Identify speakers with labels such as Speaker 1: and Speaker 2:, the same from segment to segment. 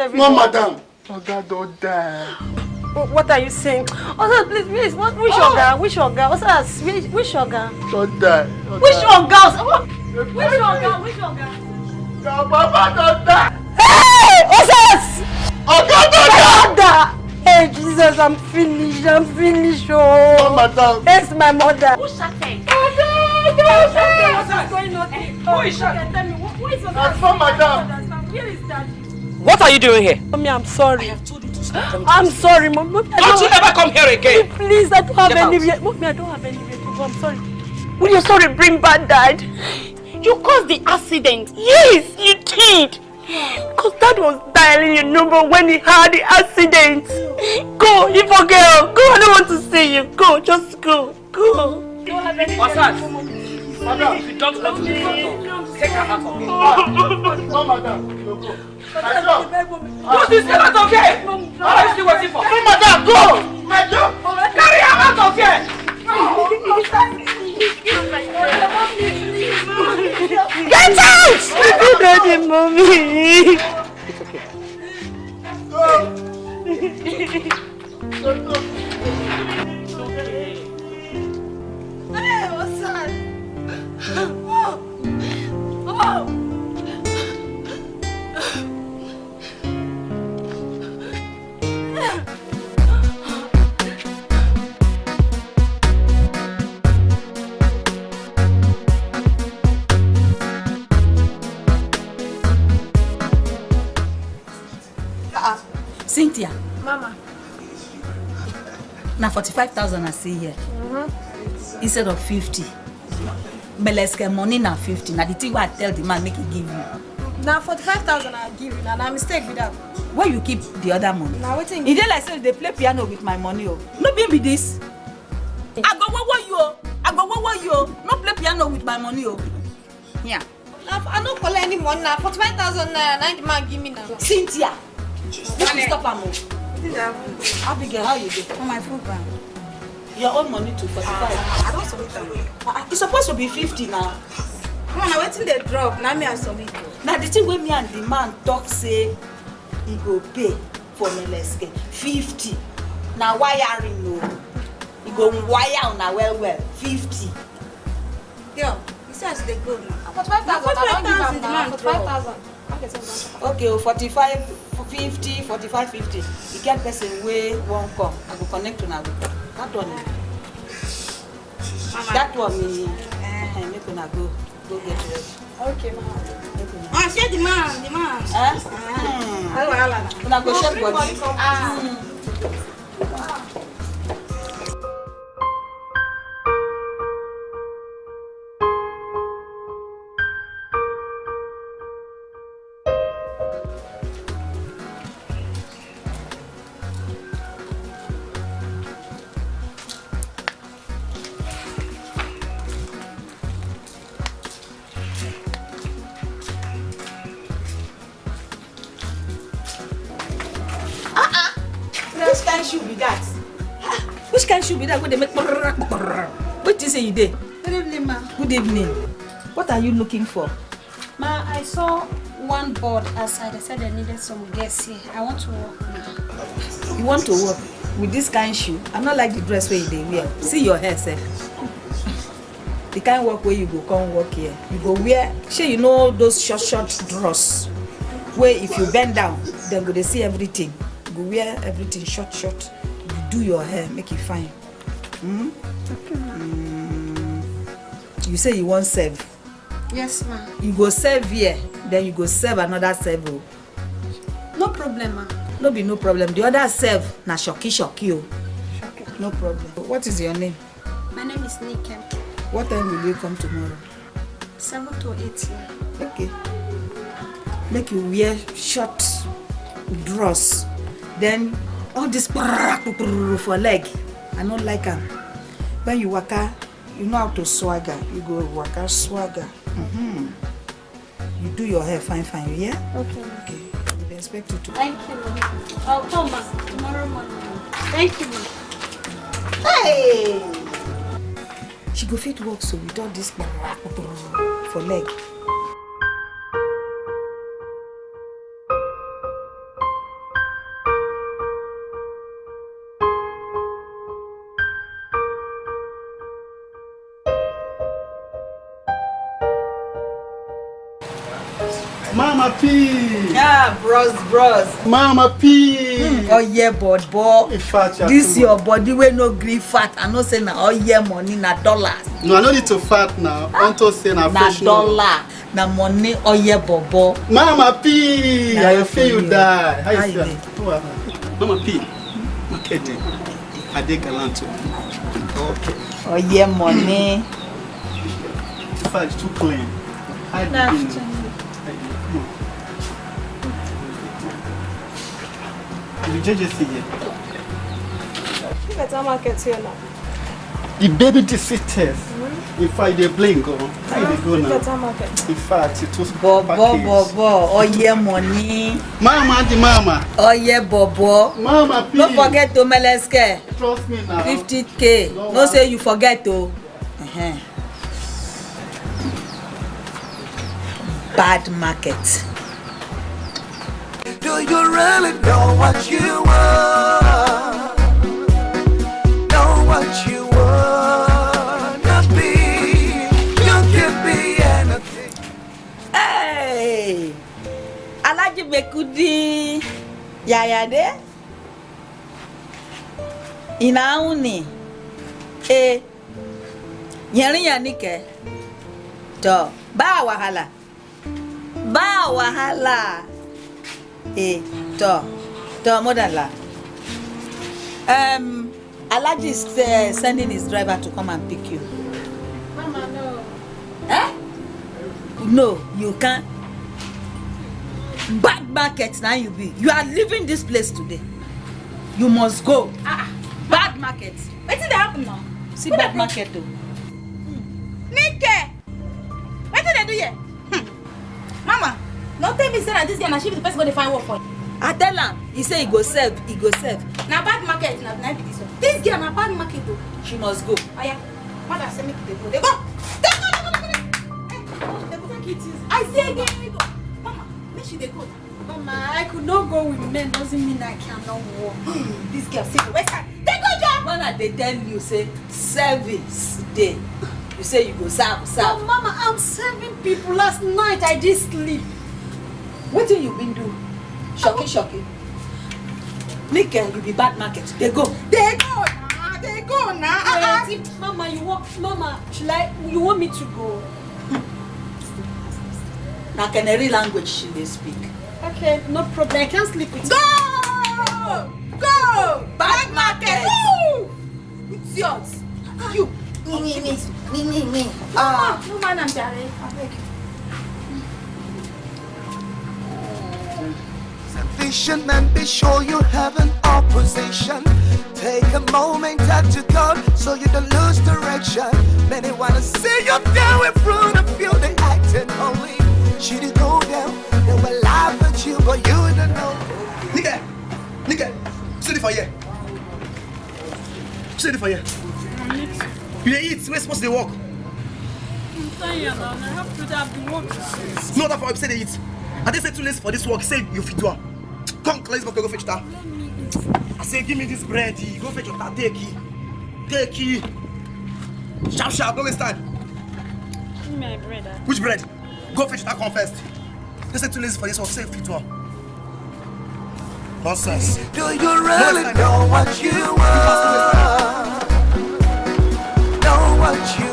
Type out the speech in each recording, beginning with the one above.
Speaker 1: Small
Speaker 2: everyone?
Speaker 1: madam. Oga don't die.
Speaker 2: Wh- What are you saying? Oga, please, is what? Which Oga? Which Oga? That? Which, which Oga?
Speaker 1: Don't die.
Speaker 2: Which Oga? What? Which Oga? Which Oga?
Speaker 1: Your mama don't die.
Speaker 2: Hey! Osas!
Speaker 1: Oga don't die.
Speaker 2: Hey, Jesus, I'm finished. I'm finished. Oh,
Speaker 1: madam.
Speaker 2: It's my mother.
Speaker 3: Who shouted?
Speaker 2: What's going on? Who is that? Tell me, who who is
Speaker 1: That's for madam.
Speaker 2: Where is that?
Speaker 4: What are you doing here?
Speaker 2: Mommy, I'm sorry. I have told you to stop. I'm sorry, Mommy. Mommy, I
Speaker 4: Don't you ever come here again.
Speaker 2: Please, I don't have
Speaker 4: Get
Speaker 2: anywhere.
Speaker 4: out.
Speaker 2: Mommy, I don't have anywhere to go. I'm sorry. Will you sorry bring bad dad?
Speaker 3: You caused the accident.
Speaker 2: Yes, you did. Because dad was dialing your number when he had the accident. Go, you girl. Go, I don't want to see you. Go, just go. Go. Don't have anywhere to
Speaker 4: Osas.
Speaker 2: go, Mommy.
Speaker 4: Madam, if you don't want to leave the door, take her out of here.
Speaker 1: No, madam. No, go.
Speaker 4: What is that out of here? What are you still waiting for?
Speaker 1: No, madam, go. Madam.
Speaker 4: Carry her out of here.
Speaker 2: Get out! Daddy, mommy.
Speaker 3: Hey, what's that? Oh. Oh.
Speaker 5: Cynthia,
Speaker 3: Mama.
Speaker 5: na 45,000 I see here
Speaker 3: Mm-hmm.
Speaker 5: instead of 50. Beleske money na 50. Na the thing I tell the man make he give you.
Speaker 3: Na 45,000 I give you. Na na mistake be that.
Speaker 5: Where you keep the other money?
Speaker 3: Na wetin
Speaker 5: E dey like say dey play piano with my money o. No be be this. I go wowo you o. I go wowo you o. No play piano with my money o. Yeah.
Speaker 3: Na I no collect any money na 45,000 naira na the man give me na.
Speaker 5: Cynthia, make you stop am o. Abigail, how you dey?
Speaker 3: On my phone ban.
Speaker 5: Your own money to 45.
Speaker 3: I don submit am.
Speaker 5: Ah, e suppose to be 50 now.
Speaker 3: Come on, na wetin dey drop na me I submit.
Speaker 5: na the thing wey me and the man talk say he go pay for meleske fifty na wiring o he go wire una well well fifty.
Speaker 3: Yo, you see as you dey go now. 45,000 I don give am na 45,000.
Speaker 5: Okay o forty-five fifty forty-five fifty e get person wey wan come i go connect una with that one
Speaker 3: Mama.
Speaker 5: that one e eh, make una go go get ready.
Speaker 3: Okay, mama. Ah, share the man, the man.
Speaker 5: Eh?
Speaker 3: Ah, wahala na.
Speaker 5: una go
Speaker 3: Bring
Speaker 5: body.
Speaker 3: Ah.
Speaker 5: That wey dey make kpọrọrọ wetin say you dey
Speaker 3: Good evening, ma.
Speaker 5: good evening. What are you looking for?
Speaker 3: Ma, I saw one board outside. They said they needed some guests here. I want to work
Speaker 5: you want to work with this kind shoe? I no like the dress wey you dey wear. See your hair sef the kind work wey you go come work here. You go wear shey you know those short short dress wey if you bend down dem go dey see everything. You go wear everything short short. You do your hair make e fine mm? Mm. you say you wan serve
Speaker 3: Yes, ma.
Speaker 5: you go serve here then you go serve another serve o
Speaker 3: No problem, ma.
Speaker 5: no be no problem the other serve na shoki shoki o no problem what is your name
Speaker 3: My name is Nike.
Speaker 5: what time will you come tomorrow
Speaker 3: 7 to 8 here.
Speaker 5: okay make you wear short dress then all this for leg i no like am when you waka you know how to swagger you go waka swagger mm-hmm. you do your hair fine fine you hear
Speaker 3: Okay,
Speaker 5: okay we dey expect you to
Speaker 3: Thank you, ma. I'll come, ma. Tomorrow morning. Thank you, ma.
Speaker 5: hey she go fit work so with all this for leg
Speaker 1: Mama P.
Speaker 5: ah bros bros
Speaker 1: Mama P.
Speaker 5: oye bobo
Speaker 1: In fact, you are
Speaker 5: this
Speaker 1: too
Speaker 5: your body wey no gree fat i know say na oye money na dollars
Speaker 1: No, I no need to fat now. Unto say na
Speaker 5: na
Speaker 1: fresh milk.
Speaker 5: dollar na money oye bobo
Speaker 1: Mama P.
Speaker 5: Na
Speaker 1: I
Speaker 5: your
Speaker 1: feel you
Speaker 5: for you.
Speaker 1: die. How
Speaker 5: How
Speaker 1: you
Speaker 5: you
Speaker 1: feel?
Speaker 5: dey?
Speaker 1: Oh, uh, Mama P. Market day. I dey gallant o. Okay.
Speaker 5: oye money
Speaker 1: In fact, it's too clean. How you
Speaker 3: Good
Speaker 1: doing? You JJC here.
Speaker 2: Better market here now.
Speaker 1: The baby diseases. In fact, they blink. Oh. How you dey go now?
Speaker 2: Better market.
Speaker 1: In fact, it was
Speaker 5: bobo
Speaker 1: packaged.
Speaker 5: bobo oye money
Speaker 1: Mama, the mama.
Speaker 5: oye bobo
Speaker 1: Mama, P.
Speaker 5: no forget to meleske
Speaker 1: Trust me now.
Speaker 5: 50k no say you forget o. Uh-huh. bad market.
Speaker 6: Do you really know what you want? Know what you want to be? You can be anything.
Speaker 5: Hey! Alhaji Bekudi Yayade Inauni E Yẹrin yanike To ba wahala Ba wahala E to to modala Um Alhaji is uh, sending his driver to come and pick you.
Speaker 3: Mama, no.
Speaker 5: Eh? No, you can't. Bad market now you be. You are leaving this place today. You must go.
Speaker 3: Ah, bad market. Wetin dey happen now?
Speaker 5: See bad market o.
Speaker 3: Nike! Wetin dey do here? Hmm. Mama, no tell me say na dis girl na she be the person wey dey find work for you.
Speaker 5: I tell am, he say he go serve, he go serve.
Speaker 3: Na bad market na na be dis one. Dis girl na bad market o.
Speaker 5: She must go.
Speaker 3: Oya, mother say make you dey go. Dey go! Dey go, dey go, dey go, dey go! Hey, dey go take it easy. I say again, dey go. Mama, make she dey go. Mama, I could not go with men doesn't mean I cannot walk. Dis girl say go waste time. Dey go, John!
Speaker 5: When I dey tell you say service dey, you say you go serve,
Speaker 3: Oh,
Speaker 5: serve.
Speaker 3: mama, I'm serving people. Last night I did sleep.
Speaker 5: Wetin you been do? Shocky shocky. Nike, you be bad market. Dey go.
Speaker 3: They go now. They go now. Uh-uh.
Speaker 2: Auntie, Mama, you want, Mama, should I, you want me to go?
Speaker 5: Na Canary language she dey speak.
Speaker 2: Okay, no problem. I can't sleep with
Speaker 3: Go! Go!
Speaker 5: Bad market.
Speaker 3: Woo! It's yours. You.
Speaker 5: Me, me, me, me, me.
Speaker 3: Ah, no man, I'm Jare. I
Speaker 6: Vision and be sure you have an opposition. Take a moment out to God so you don't lose direction. Many wanna see you down in front of you, they acting holy. Should you go down, they will laugh at you, but you don't know.
Speaker 1: Nigga, nigga, sit for here.
Speaker 6: you dey for here? You dey eat, where supposed to dey work?
Speaker 4: I'm tired now. I have to have the work to say.
Speaker 6: No other for say dey eat. I dey say too lazy for this work, say you fit do am. Come, let's go fetch that. I say give me this bread, eh. go fetch your that, take it. Take it. Sharp, sharp, don't waste time.
Speaker 4: Give me my bread. ah.
Speaker 6: Which bread? Go fetch that one first. They say too lazy for this work, say fit. Nonsense.
Speaker 7: Do you really know what you want? Know what you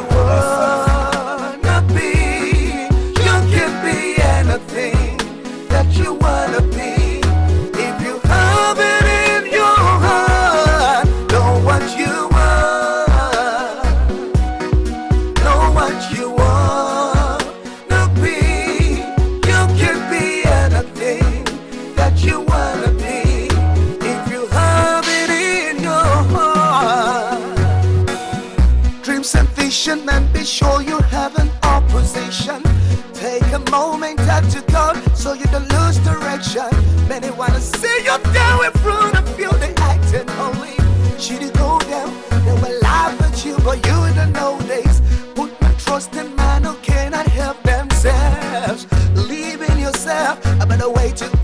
Speaker 6: Dreams and be sure you have an opposition. Take a moment at your thought so you don't lose direction. Many wanna see you down in front of you, they acting holy. Should you go down, they will laugh at you, but you don't know this. Put my trust in man who cannot help themselves. Believe in yourself, a better way to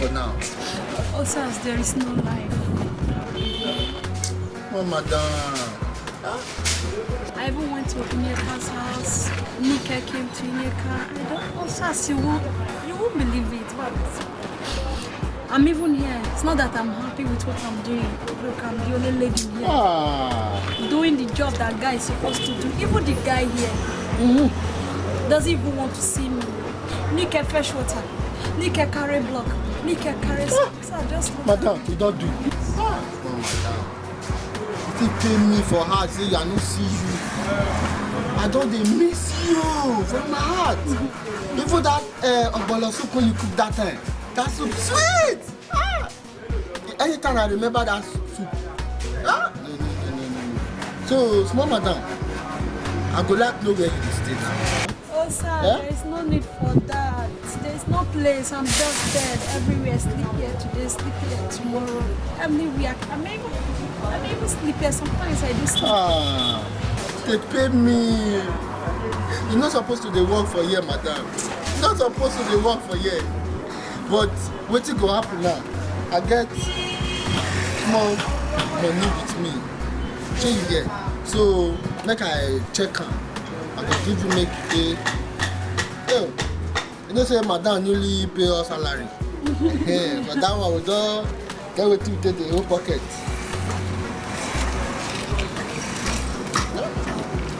Speaker 1: for now?
Speaker 4: Oh, sir, there is no life.
Speaker 1: Small madam.
Speaker 4: I even went to Ineka's house. Nika came to Ineka. I don't, oh, sir, you won't, you won't believe it. But I'm even here. It's not that I'm happy with what I'm doing. Look, I'm the only lady here.
Speaker 1: Ah.
Speaker 4: Doing the job that guy is supposed to do. Even the guy here doesn't even want to see me. Nika fresh water. Nika carry block. Nika carry sir, just
Speaker 1: Madam, you don't do it. Ah. Oh, madam. You pay me for heart, say I no see you. I don't dey miss you from my heart. Even that uh, ogbolo soup when you cook that time, that soup sweet. Ah. Anytime I remember that soup. Ah. No, no, no, no, no. So, small madam, I go like know where you stay now.
Speaker 4: Oh, sir,
Speaker 1: Yeah?
Speaker 4: there is no need for that. There's no place. I'm just dead. Everywhere. Sleep here today, sleep here tomorrow. Everywhere. I'm even, I'm even sleep here. Sometimes I do sleep.
Speaker 1: Ah, they pay me. You're not supposed to work for here, madam. You're not supposed to work for here. But wetin go happen now? I get small money with me. You get? So make I check am. I go give you make you pay. Yo, you know say madam newly pay us salary. yeah, but that one we don get wetin we take dey hold pocket.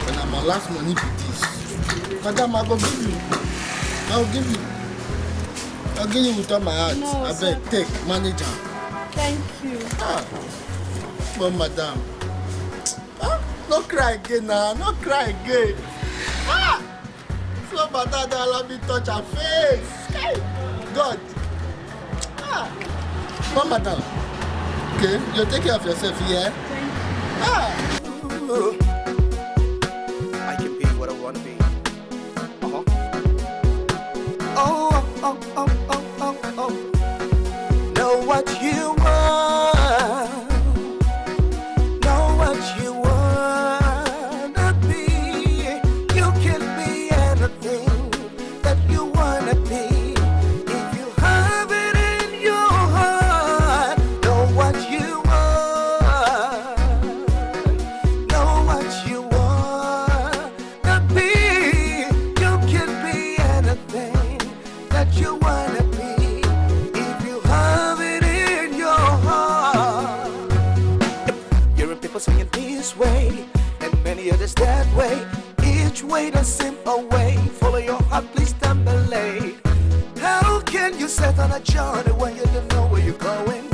Speaker 1: And na my last money be this. Madam, I go give you. I will give you. I'll give you with all my heart.
Speaker 4: No,
Speaker 1: I beg, take, manage am.
Speaker 4: Thank you.
Speaker 1: Ah. But madam. Ah, no cry again now. No cry again. Ah. flow matter allow me touch her face god ah mama now okay you take care of yourself yeah ah.
Speaker 6: I can be what I want to be. Uh huh. Oh, oh, oh, oh, oh, oh. Know what you and many others that way. Each way the same way. Follow your heart, please stand belay. How can you set on a journey when you don't know where you're going?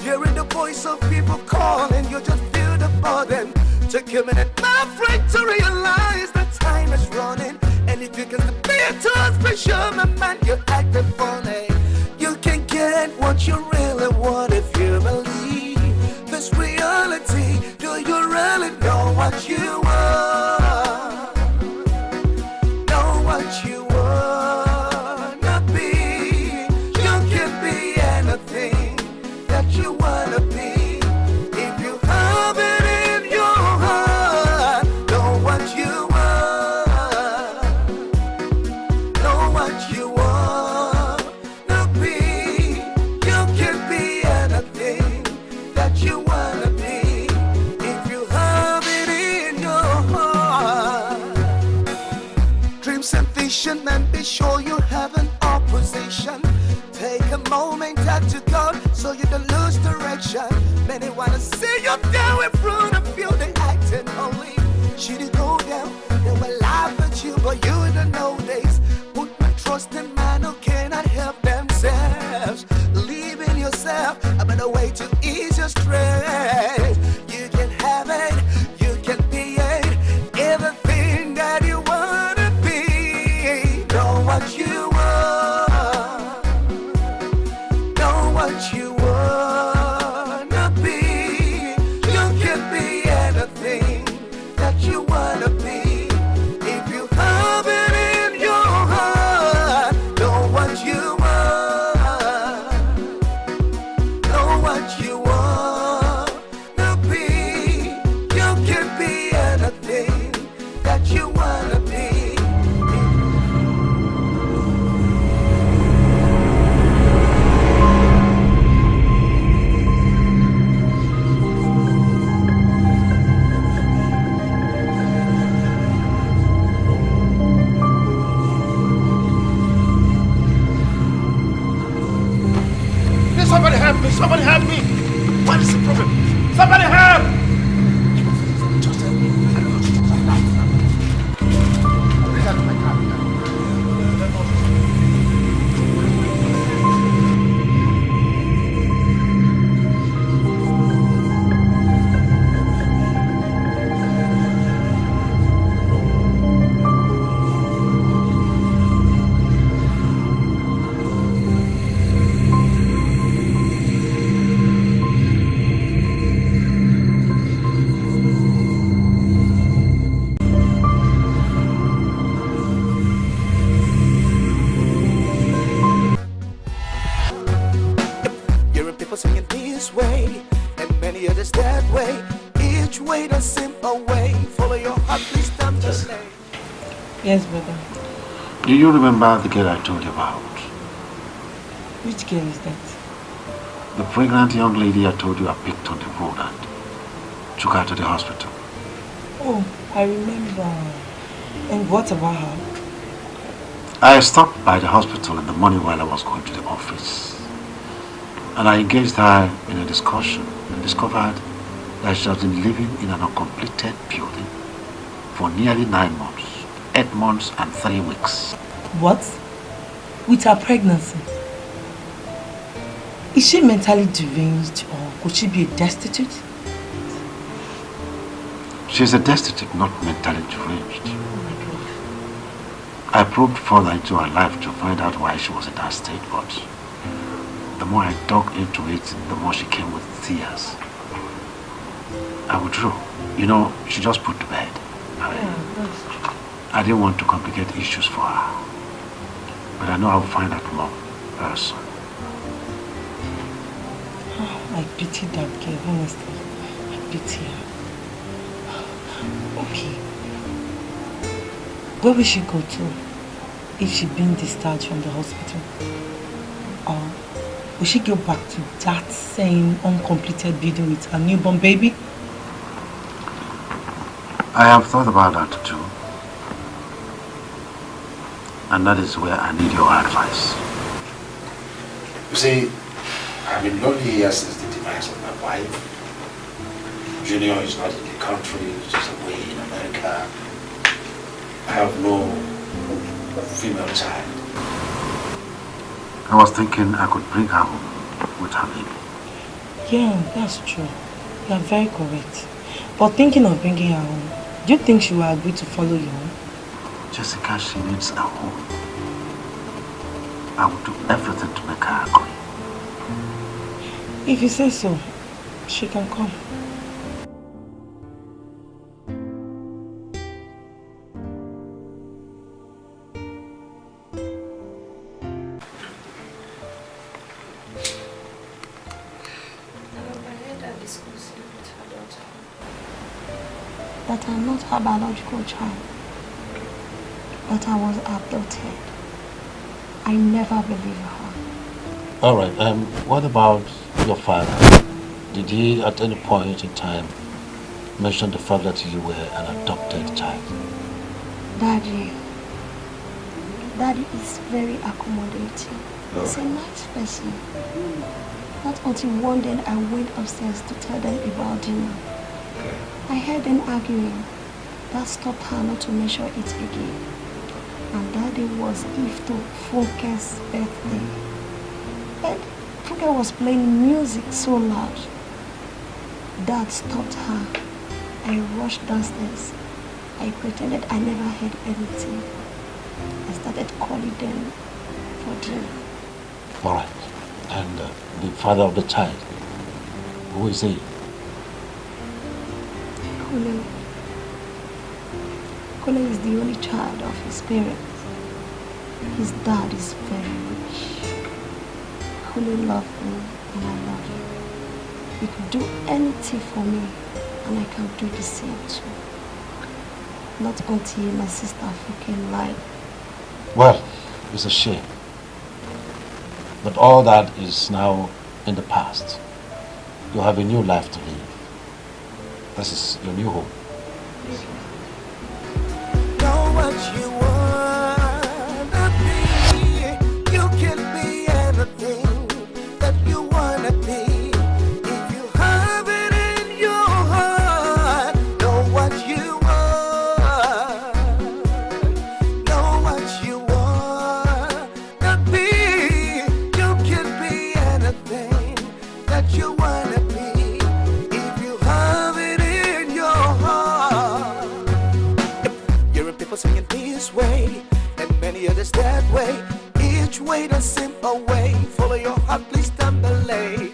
Speaker 6: Hearing the voice of people calling, you just feel the burden. Take a minute, my friend, to realize the time is running. And if you can be too special, my man, you're
Speaker 8: Do you remember the girl I told you about?
Speaker 9: Which girl is that?
Speaker 8: The pregnant young lady I told you I picked on the road and took her to the hospital.
Speaker 9: Oh, I remember. And what about her?
Speaker 8: I stopped by the hospital in the morning while I was going to the office. And I engaged her in a discussion and discovered that she has been living in an uncompleted building for nearly nine months, eight months and three weeks.
Speaker 9: What? With her pregnancy? Is she mentally deranged or could she be a destitute?
Speaker 8: She is a destitute, not mentally deranged. Oh my God. I probed further into her life to find out why she was in that state, but the more I dug into it, the more she came with tears. I withdrew. You know, she just put to bed. I, I didn't want to complicate issues for her. But I know I'll find out more very soon.
Speaker 9: Oh, I pity that girl, honestly. I pity her. Okay. Where will she go to if she been discharged from the hospital? Or will she go back to that same uncompleted building with her newborn baby?
Speaker 8: I have thought about that too. And that is where I need your advice.
Speaker 10: You see, I've been lonely here since the demise of my wife. Junior is not in the country, he's just away in America. I have no female child.
Speaker 8: I was thinking I could bring her home with her baby.
Speaker 9: Yeah, that's true. You are very correct. But thinking of bringing her home, do you think she will agree to follow you home?
Speaker 8: Jessica, she needs a home. I will do everything to make her agree.
Speaker 9: If you say so, she can come.
Speaker 11: that I'm not her biological child, that I was adopted. I never believe her.
Speaker 8: All right. Um, what about your father? Did he at any point in time mention the fact that you were an adopted child?
Speaker 11: Daddy, Daddy is very accommodating. He's a nice person. Not until one day I went upstairs to tell them about dinner. I heard them arguing. That stopped her not to mention it again. And that day was Ifto Funke's birthday. And Funke was playing music so loud. That stopped her. I rushed downstairs. I pretended I never heard anything. I started calling them for dinner.
Speaker 8: All right. And uh, the father of the child, who is he?
Speaker 11: Kule. Kule is the only child of his parents. His dad is very rich. Kule loved me and I love him. He could do anything for me and I can do the same too. Not until my sister fucking lied.
Speaker 8: Well, it's a shame. But all that is now in the past. You have a new life to live. This is your new home.
Speaker 6: You your heart, please stimulate.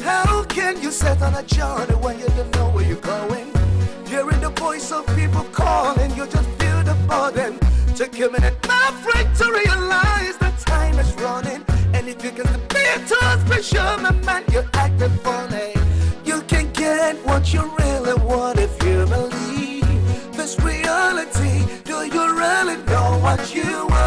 Speaker 6: How can you set on a journey when you don't know where you're going? Hearing the voice of people calling, you just feel the burden. Take a minute, my friend, to realize the time is running. And if you can be too special, my man, you're acting funny. You can get what you really want if you believe this reality. Do you really know what you want?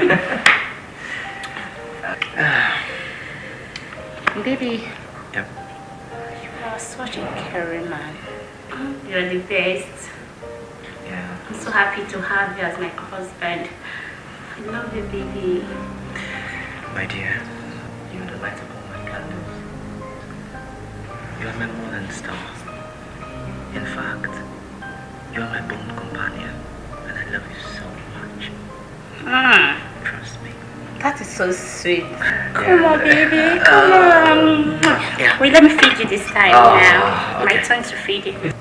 Speaker 2: Baby,
Speaker 4: Yep.
Speaker 2: you are such a caring man. You're the best.
Speaker 4: Yeah.
Speaker 2: I'm so happy to have you as my husband. I love you, baby.
Speaker 4: My dear, you're the light of all my candles. You are my morning star. In fact, you are my bone companion, and I love you so much.
Speaker 2: Mm,
Speaker 4: Trust me.
Speaker 2: That is so sweet. Come on, baby. Come oh. on.
Speaker 4: Yeah.
Speaker 2: Wait, let me feed you this time
Speaker 4: Oh,
Speaker 2: now. My turn to feed you.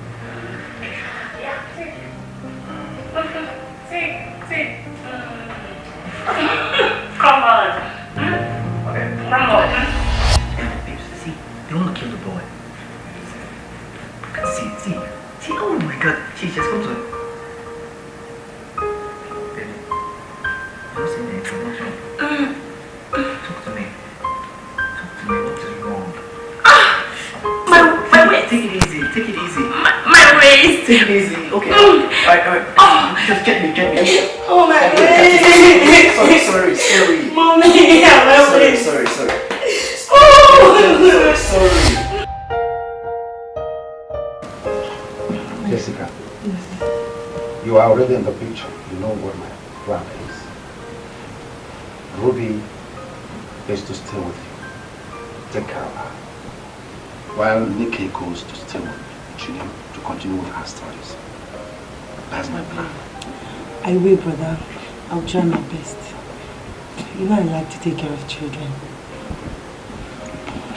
Speaker 4: To
Speaker 12: take
Speaker 8: care of
Speaker 9: children.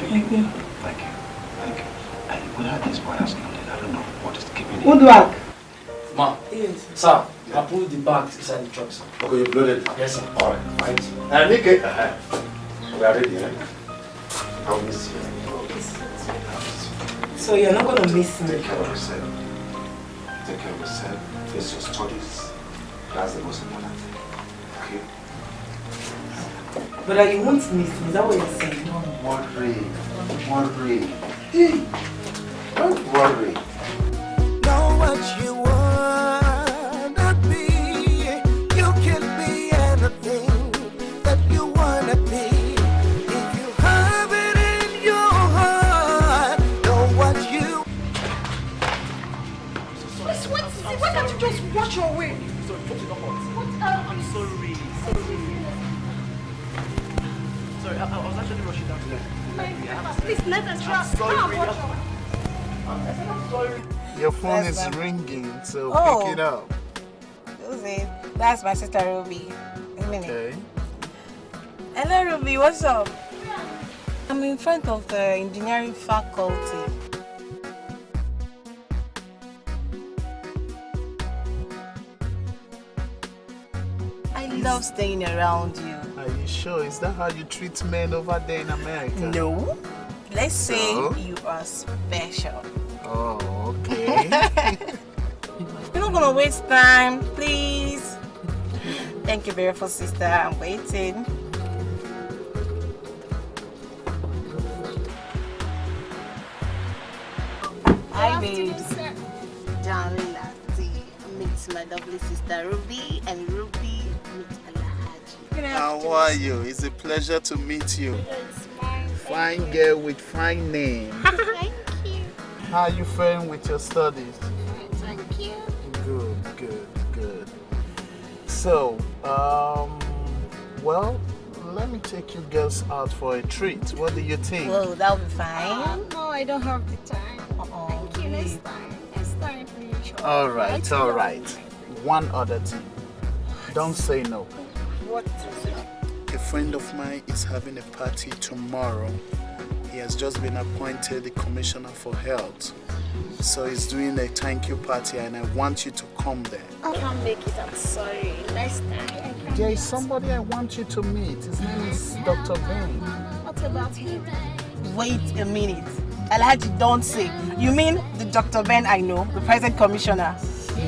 Speaker 9: Thank you.
Speaker 8: Thank you. Thank you. I, without this boy has loaded, I don't know what is keeping him.
Speaker 9: Woodwork.
Speaker 10: Ma, sir, I put the bags inside the truck, sir.
Speaker 6: Okay, you've loaded.
Speaker 10: Yes, sir.
Speaker 6: All right, fine. Uh, Nikki, uh, we are ready, eh? I'll miss you.
Speaker 9: So you're not gonna miss me.
Speaker 6: Take care of yourself. Take care of yourself. Face your studies. That's the most important thing. Okay?
Speaker 9: But you won't miss me. Is that what you're saying?
Speaker 6: Don't worry. Don't worry. Don't worry.
Speaker 3: Please let us trust. Come,
Speaker 12: really, I'm-
Speaker 3: your
Speaker 12: sorry.
Speaker 13: Your phone
Speaker 14: That's
Speaker 13: is
Speaker 14: fine.
Speaker 13: ringing, so
Speaker 14: Oh.
Speaker 13: pick it up.
Speaker 14: Susie, that's my sister Ruby. A minute.
Speaker 13: Okay.
Speaker 14: Hello, Ruby. What's up? I'm in front of the engineering faculty. I love staying around you.
Speaker 13: Are you sure? Is that how you treat men over there in America?
Speaker 14: No. Let's say
Speaker 13: So?
Speaker 14: you are special.
Speaker 13: Oh, okay.
Speaker 14: You're not gonna waste time, please. Thank you very much, sister. I'm waiting. Hi, babe. Darling Lati, meet my lovely sister Ruby, and Ruby meet Alhaji.
Speaker 13: How are you? It's a pleasure to meet you. Fine girl with fine name.
Speaker 14: Thank you.
Speaker 13: How are you faring with your studies?
Speaker 14: Thank you.
Speaker 13: Good, good, good. So, um, well, let me take you girls out for a treat. What do you think?
Speaker 14: Whoa, that'll be fine.
Speaker 3: no, I don't have the time.
Speaker 14: Uh-oh,
Speaker 3: Thank you. Next time. Next time, please.
Speaker 13: All right, all right. One other thing. Don't say no.
Speaker 3: What?
Speaker 13: A friend of mine is having a party tomorrow. He has just been appointed the Commissioner for Health. So he's doing a thank you party and I want you to come there.
Speaker 3: I can't make it. I'm sorry. Next time.
Speaker 13: There is somebody I want you to meet. His name is Dr. Ben.
Speaker 3: What about him?
Speaker 14: Wait a minute. Alhaji, don't say. You mean the Dr. Ben I know, the present commissioner?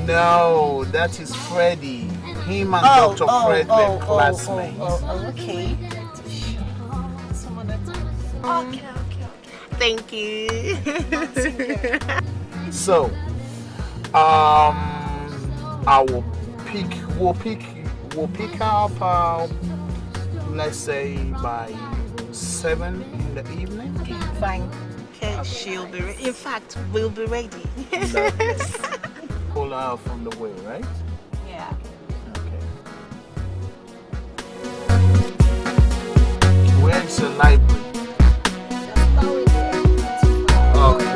Speaker 13: No, that is Freddie. Him and
Speaker 14: Oh,
Speaker 13: Dr.
Speaker 14: oh,
Speaker 13: Fred
Speaker 14: oh,
Speaker 13: were
Speaker 14: oh,
Speaker 13: classmates.
Speaker 14: Oh, oh, okay.
Speaker 3: Some. Okay, okay,
Speaker 14: Thank you.
Speaker 13: So, um, I will pick. We'll pick. We'll pick up. Uh, let's say by seven in the evening.
Speaker 14: Fine. Okay, she'll be ready. In fact, we'll be ready.
Speaker 13: Pull her out from the way, right? Where is the library? Okay.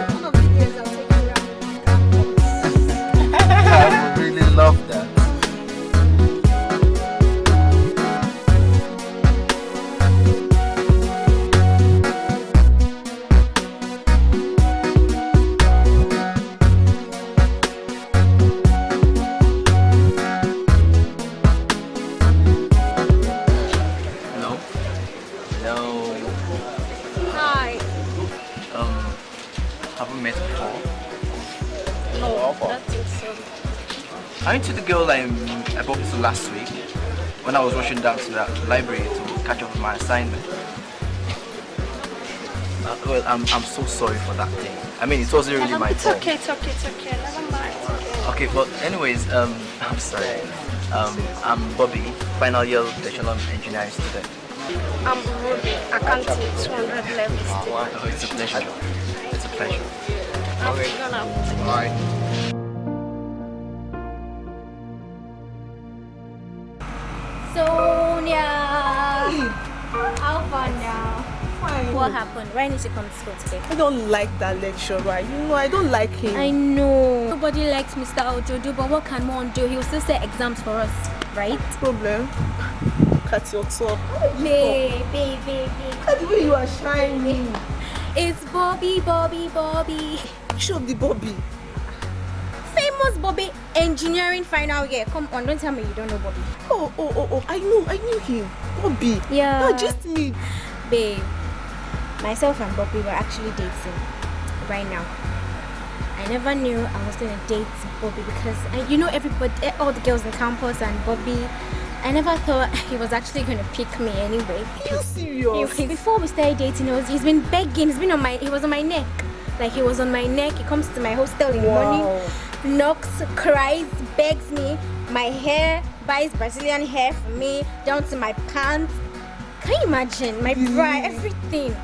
Speaker 15: Assignment? Uh, well, I'm, I'm so sorry for that thing. I mean, it wasn't really my
Speaker 16: it's
Speaker 15: fault.
Speaker 16: okay, it's okay, it's okay. Never mind. Okay.
Speaker 15: Okay, but anyways, um, I'm sorry. Um, I'm Bobby, final year bachelor engineering student.
Speaker 16: I'm Ruby, accounting 200 level student.
Speaker 15: Oh, it's a pleasure. It's a pleasure.
Speaker 16: I'm gonna
Speaker 15: Alright.
Speaker 17: What happened? Why didn't you come to school today?
Speaker 18: I don't like that lecturer. You know, I don't like him.
Speaker 17: I know. Nobody likes Mr. Ojojo, but what can one do? He will still set exams for us, right?
Speaker 18: problem. Look at your talk.
Speaker 17: Babe, babe, babe, babe.
Speaker 18: Look at the way you are shining.
Speaker 17: It's Bobby, Bobby, Bobby.
Speaker 18: Show up the Bobby.
Speaker 17: Famous Bobby, engineering final year. Come on, don't tell me you don't know Bobby.
Speaker 18: Oh, oh, oh, oh. I know. I knew him. Bobby.
Speaker 17: Yeah.
Speaker 18: No, just me.
Speaker 17: Babe, myself and Bobby were actually dating right now. I never knew I was gonna date Bobby because I, you know everybody, eh, all the girls in campus and Bobby. I never thought he was actually gonna pick me anyway.
Speaker 18: Are you serious?
Speaker 17: He- before we started dating, he was, he's been begging. He's been on my. He was on my neck. Like he was on my neck. He comes to my hostel in the morning, knocks, cries, begs me. My hair, buys Brazilian hair for me, down to my pants. Can you imagine? My bra, everything.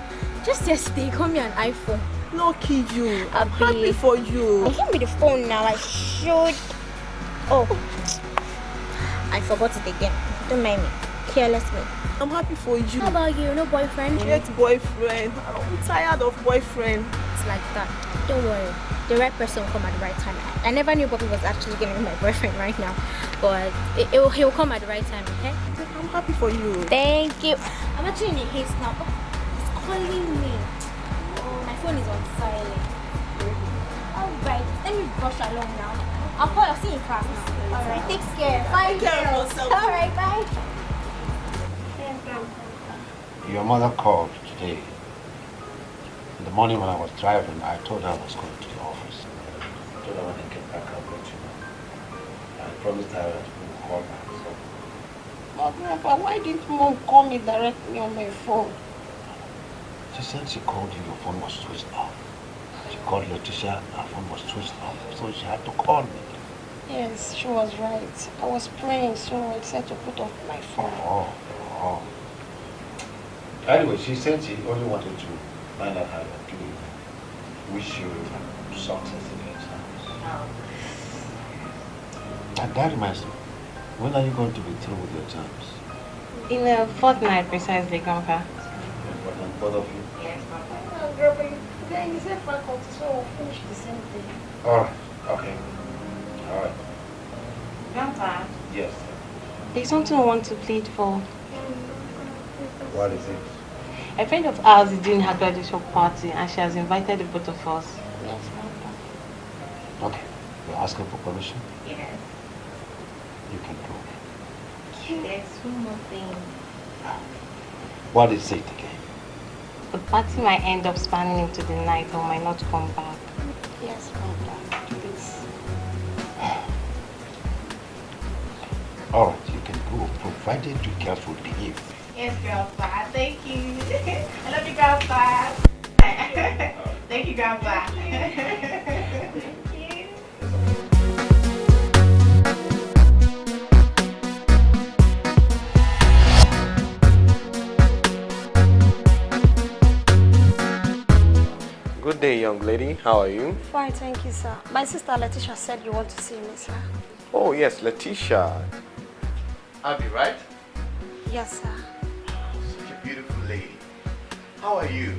Speaker 17: Just yesterday, he got me an iPhone.
Speaker 18: Lucky you. I'm happy for you.
Speaker 17: Give me the phone now. I should. Oh, I forgot it again. Don't mind me. Careless me.
Speaker 18: I'm happy for you.
Speaker 17: How about you? No boyfriend?
Speaker 18: Get boyfriend. I'm tired of boyfriend.
Speaker 17: It's like that. Don't worry. The right person will come at the right time. I, I never knew Bobby was actually going to be my boyfriend right now. But it, it, will- he'll come at the right time, okay?
Speaker 18: I'm happy for you.
Speaker 17: Thank you. I'm actually in a haste now. It's calling me. Oh, my phone is on silent. Alright, let me brush along now. I'll call you. See you in class now. Alright, take care. Bye.
Speaker 18: Take care of
Speaker 17: girls.
Speaker 18: yourself.
Speaker 17: Alright, bye.
Speaker 8: Your mother called today. In the morning when I was driving, I told her I was going to the office. I told her when I get back, I'll let you know. I promised her that we would call her. So
Speaker 16: But Grandpa, why didn't mom call me directly on my phone?
Speaker 8: She said she called you, your phone was switched off. She called Letitia, her phone was switched off. So she had to call me.
Speaker 16: Yes, she was right. I was praying, so I decided to put off my phone.
Speaker 8: Oh, oh. Anyway, she said she only wanted to find out how you're doing. Wish you success in your exams. And that reminds me, when are you going to be through with your exams?
Speaker 14: In a fortnight, precisely, Grandpa.
Speaker 8: What, and both of you?
Speaker 14: Yes, Grandpa.
Speaker 16: Oh, Grandpa, then you said faculty, so we'll finish the same thing.
Speaker 8: Alright, okay. Alright.
Speaker 14: Grandpa,
Speaker 8: Yes.
Speaker 14: there's something I want to plead for.
Speaker 8: What is it?
Speaker 14: A friend of ours is doing her graduation party and she has invited the both of us.
Speaker 16: Yes, Grandpa.
Speaker 8: Okay. You're asking for permission?
Speaker 14: Yes.
Speaker 8: You can go.
Speaker 14: There's one more thing.
Speaker 8: What is it again?
Speaker 14: The party might end up spanning into the night or might not come back.
Speaker 16: Yes, Grandpa. Please.
Speaker 8: Alright, you can go, provided you carefully behave.
Speaker 14: Yes, Grandpa. Thank you. I love you, Grandpa. Thank you, Grandpa.
Speaker 19: Good day, young lady. How are you?
Speaker 16: Fine, thank you, sir. My sister Letitia said you want to see me, sir.
Speaker 19: Oh, yes, Letitia. Abby, right?
Speaker 16: Yes, sir.
Speaker 19: Such a beautiful lady. How are you?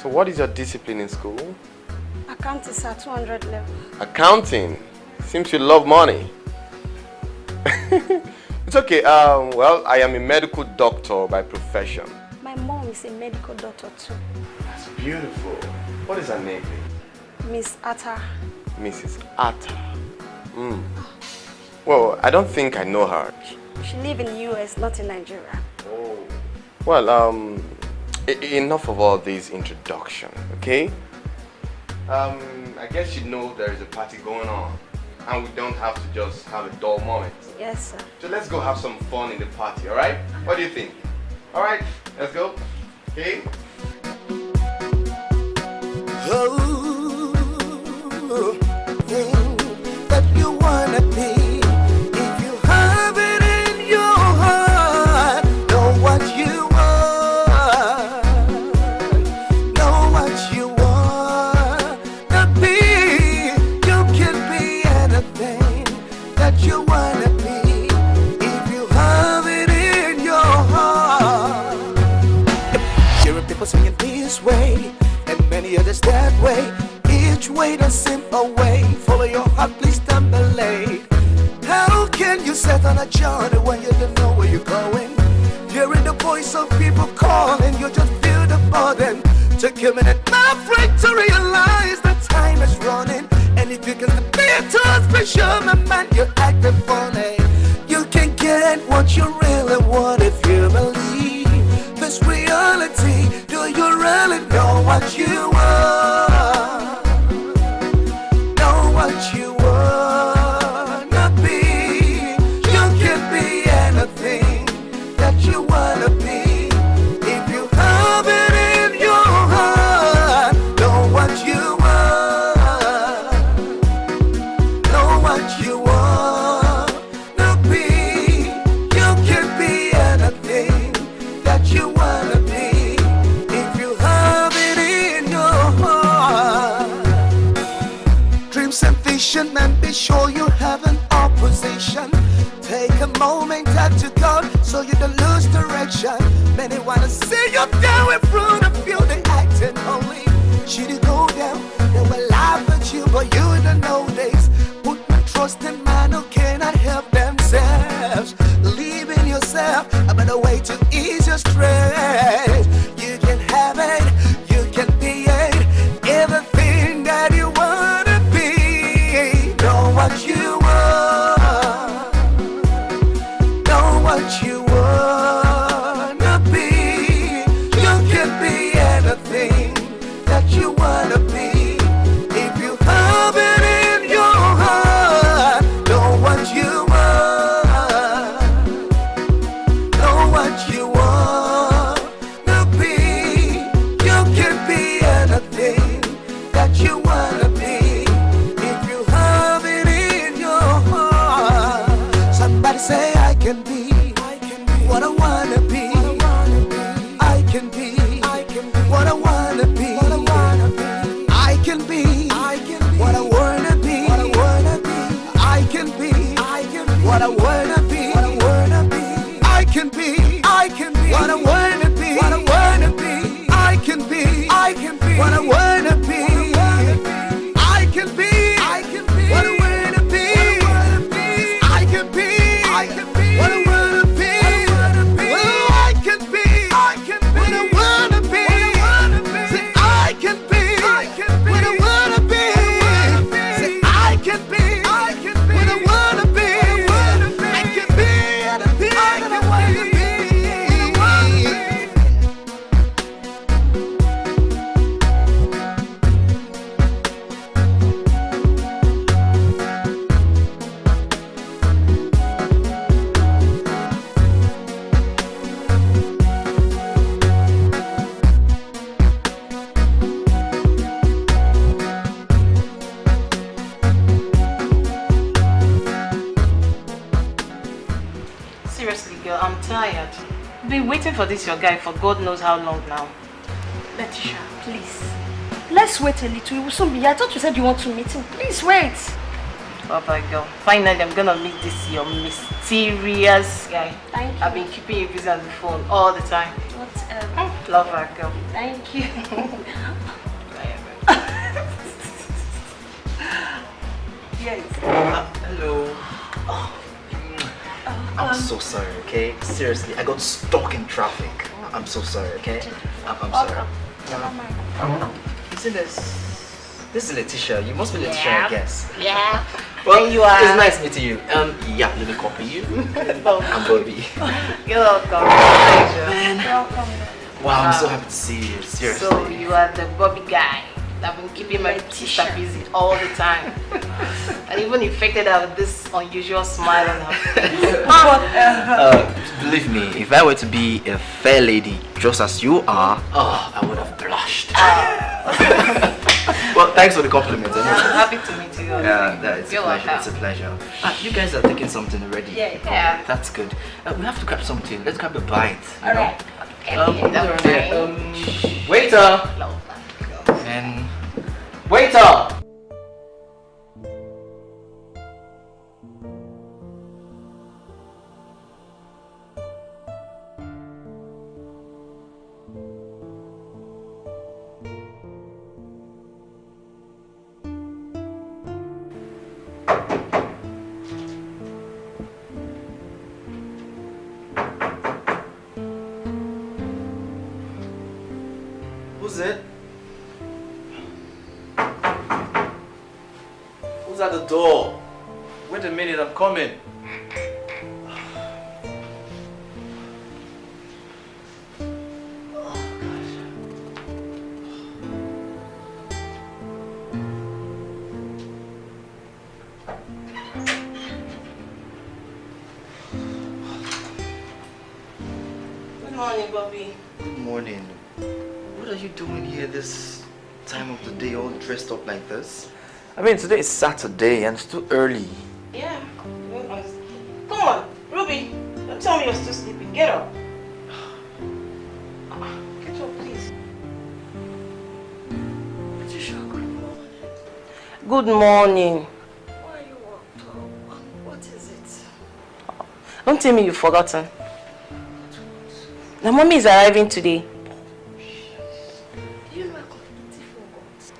Speaker 19: So, what is your discipline in school?
Speaker 16: Accounting, sir, 200 level.
Speaker 19: Accounting. Seems you love money. it's okay. Um, well, I am a medical doctor by profession.
Speaker 16: My mom is a medical doctor, too.
Speaker 19: Beautiful. What is her name, please?
Speaker 16: Miss Atta.
Speaker 19: Mrs. Atta. Mm. Well, I don't think I know her.
Speaker 16: She lives in the US, not in Nigeria.
Speaker 19: Oh. Well, um, enough of all these introduction, okay? Um, I guess you know there is a party going on. And we don't have to just have a dull moment.
Speaker 11: Yes, sir.
Speaker 19: So let's go have some fun in the party, alright? What do you think? Alright, let's go. Okay?
Speaker 6: oh, oh, that you wanna be. God
Speaker 4: knows how long now.
Speaker 11: Letitia, please. Let's wait a little. We will soon be here. I thought you said you want to meet him. Please wait.
Speaker 4: Oh my Finally, I'm going to meet this your mysterious guy.
Speaker 11: Thank you.
Speaker 4: I've been keeping you busy on the phone all the time.
Speaker 11: Whatever.
Speaker 4: Um, love her, girl.
Speaker 11: Thank you.
Speaker 4: yes.
Speaker 20: Uh, hello. Oh. I'm um, so sorry, okay? Seriously, I got stuck in traffic. I'm so sorry, okay? I'm, I'm sorry. Um, isn't this... This is Letitia. You must be Letitia,
Speaker 4: yeah.
Speaker 20: I guess.
Speaker 4: Yeah.
Speaker 20: Well,
Speaker 4: you are.
Speaker 20: It's nice meeting you. Um, yeah, let me copy you. I'm Bobby.
Speaker 4: You're welcome. Pleasure.
Speaker 20: Man.
Speaker 4: Welcome.
Speaker 20: Wow, I'm so happy to see you. Seriously.
Speaker 4: So you are the Bobby guy.
Speaker 14: I've been keeping my sister busy all the time. and even infected her with this unusual smile on her face.
Speaker 15: Uh, believe me, if I were to be a fair lady just as you are, oh, I would have blushed. well, thanks for the compliment.
Speaker 14: I'm happy to meet you.
Speaker 15: Yeah, that is a
Speaker 14: You're
Speaker 15: pleasure. It's a pleasure. Ah, you guys are taking something already.
Speaker 14: Yeah, yeah.
Speaker 15: That's good. Uh, we have to grab something. Let's grab a bite. you
Speaker 14: All
Speaker 15: know?
Speaker 14: right.
Speaker 15: Um,
Speaker 14: Okay, that's
Speaker 15: yeah, um, waiter! And waiter! Who's mean, today is Saturday and it's too early.
Speaker 14: Yeah. Come on, Ruby. Don't tell me you're still sleeping. Get up. Get up, please. Good morning.
Speaker 16: Why are you walked up? What is it?
Speaker 14: Don't tell me you've forgotten. The mommy is arriving today.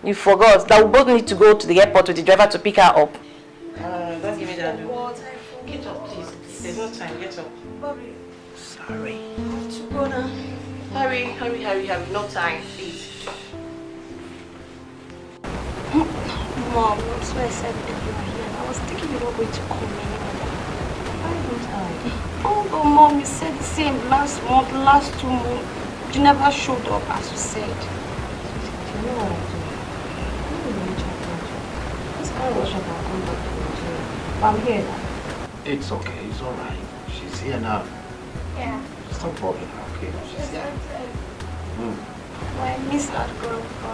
Speaker 16: You forgot
Speaker 14: that we both need to go to the airport with the driver to pick her up.
Speaker 16: Uh,
Speaker 14: don't give me that.
Speaker 16: What? I forgot.
Speaker 14: Get up, please. There's no time. Get up.
Speaker 16: Bobby,
Speaker 14: Sorry.
Speaker 16: I have to go now.
Speaker 14: Hurry, hurry, hurry, hurry. No time, please.
Speaker 16: Mom, that's why I said that you were here. I was thinking you were going to call me anymore. Why don't I? Oh, but mom, you said the same last month, last two months. You never showed up as you said.
Speaker 9: You know what I'm doing? I'm going to reach out to you. This was shut up. Come back. But I'm here now.
Speaker 8: It's okay, it's alright. She's here now.
Speaker 16: Yeah.
Speaker 8: Stop bothering her, okay? She's here. Mm.
Speaker 16: Well, I miss that grandpa.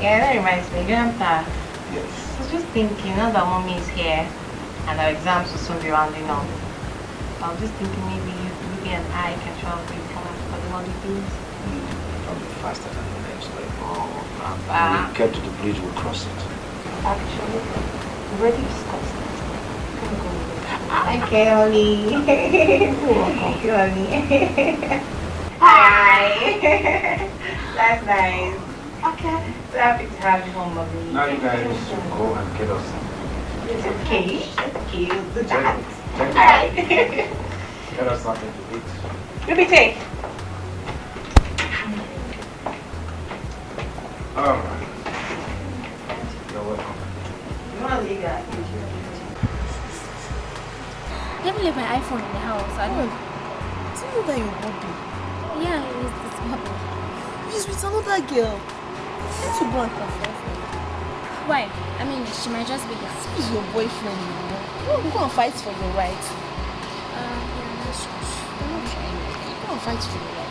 Speaker 14: Yeah, that reminds me. Grandpa,
Speaker 8: Yes.
Speaker 14: I was just thinking, now that mommy is here and our exams will soon be rounding up, I was just thinking maybe you, Ruby and I can travel with her for the holidays.
Speaker 8: Don't be faster than the next way.
Speaker 14: Oh,
Speaker 8: When
Speaker 14: Grandpa.
Speaker 8: we get to the bridge, we'll cross it.
Speaker 16: Actually, we already discussed it. Can we go with it?
Speaker 14: Okay, Holly. Thank you, Holly. Hi. That's nice. Okay. So happy to have you home, mommy.
Speaker 8: Now you guys should go and get us some.
Speaker 14: It's okay. It's okay. We'll do that.
Speaker 8: it. Check it.
Speaker 14: Alright.
Speaker 8: Get us something to eat.
Speaker 14: Ruby, take.
Speaker 8: Alright. You're
Speaker 14: You want to leave that?
Speaker 17: I left my iPhone in the house. I don't.
Speaker 18: Do you know that your Bobby
Speaker 17: Yeah, it's this bubble.
Speaker 18: is with another girl? Let's go and her.
Speaker 17: Why? I mean, she might just be here.
Speaker 18: He's your boyfriend, you know. Go and fight for your rights.
Speaker 17: Uh, yeah, that's true.
Speaker 18: I'm not trying. Go and fight for your rights.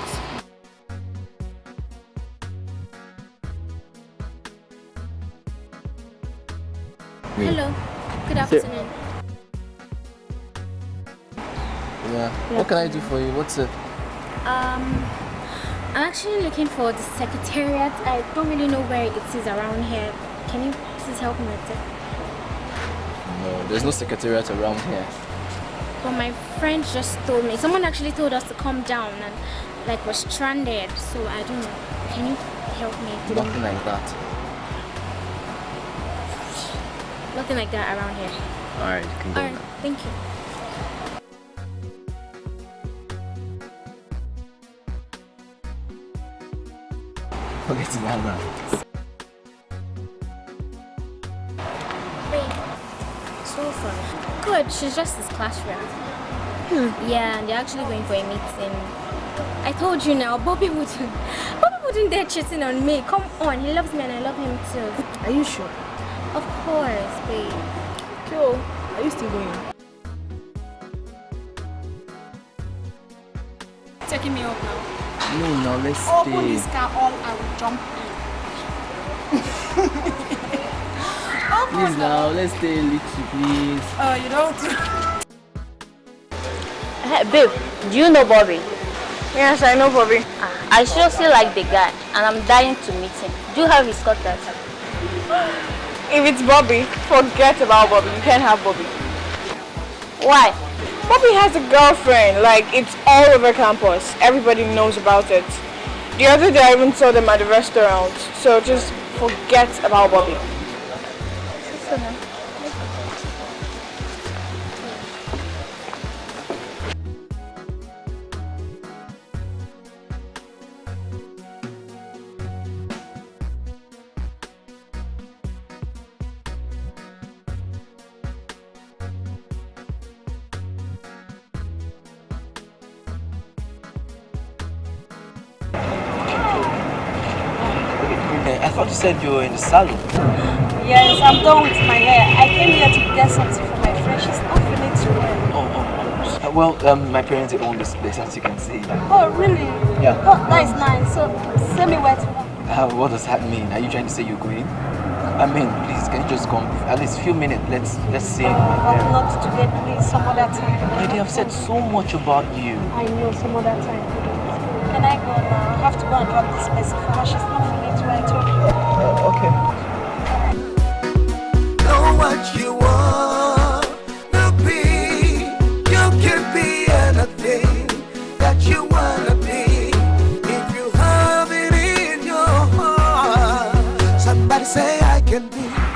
Speaker 17: Hello. Good afternoon.
Speaker 10: Yeah. What can I do for you? What's it?
Speaker 17: Um, I'm actually looking for the secretariat. I don't really know where it is around here. Can you please help me with it?
Speaker 10: No, there's no secretariat around here.
Speaker 17: But my friend just told me. Someone actually told us to come down and like we're stranded. So I don't know. Can you help me?
Speaker 10: Nothing like that.
Speaker 17: Nothing like that around here.
Speaker 10: Alright, you can go
Speaker 17: Alright, thank you.
Speaker 10: Forget about that.
Speaker 17: Wait. So far. Good. She's just his classroom. Hmm. Yeah, and they're actually going for a meeting. I told you now, Bobby would Bobby wouldn't dare cheating on me? Come on, he loves me and I love him too.
Speaker 21: Are you sure?
Speaker 17: Of course, babe.
Speaker 21: Cool. Are you still going?
Speaker 6: Taking me up now.
Speaker 15: No, now let's
Speaker 6: Open
Speaker 15: stay.
Speaker 6: this car all I will jump in.
Speaker 15: Please now, let's stay a little, please.
Speaker 6: Oh, you don't.
Speaker 2: Hey, babe, do you know Bobby?
Speaker 22: Yes, I know Bobby.
Speaker 2: Ah, I seriously like the guy and I'm dying to meet him. Do you have his contact?
Speaker 22: If it's Bobby, forget about Bobby. You can't have Bobby.
Speaker 2: Why?
Speaker 22: Bobby has a girlfriend. Like, it's all over campus. Everybody knows about it. The other day, I even saw them at the restaurant. So just forget about Bobby.
Speaker 15: Said you were in the salon.
Speaker 6: Yes, I'm done with my hair. I came here to get something for my friend. She's not feeling too well.
Speaker 15: Uh, well, um, my parents own this place, as you can see.
Speaker 6: Oh, really?
Speaker 15: Yeah.
Speaker 6: Oh, that is nice. So, send me where to go.
Speaker 15: Uh, what does that mean? Are you trying to say you're going? I mean, please, can you just come? At least a few minutes. Let's let's see. my
Speaker 6: But
Speaker 15: parents.
Speaker 6: not today, please. Some other time.
Speaker 15: They have said so much about you.
Speaker 6: I know, some other time. Can I go now? I have to go and drop this person for her. She's not feeling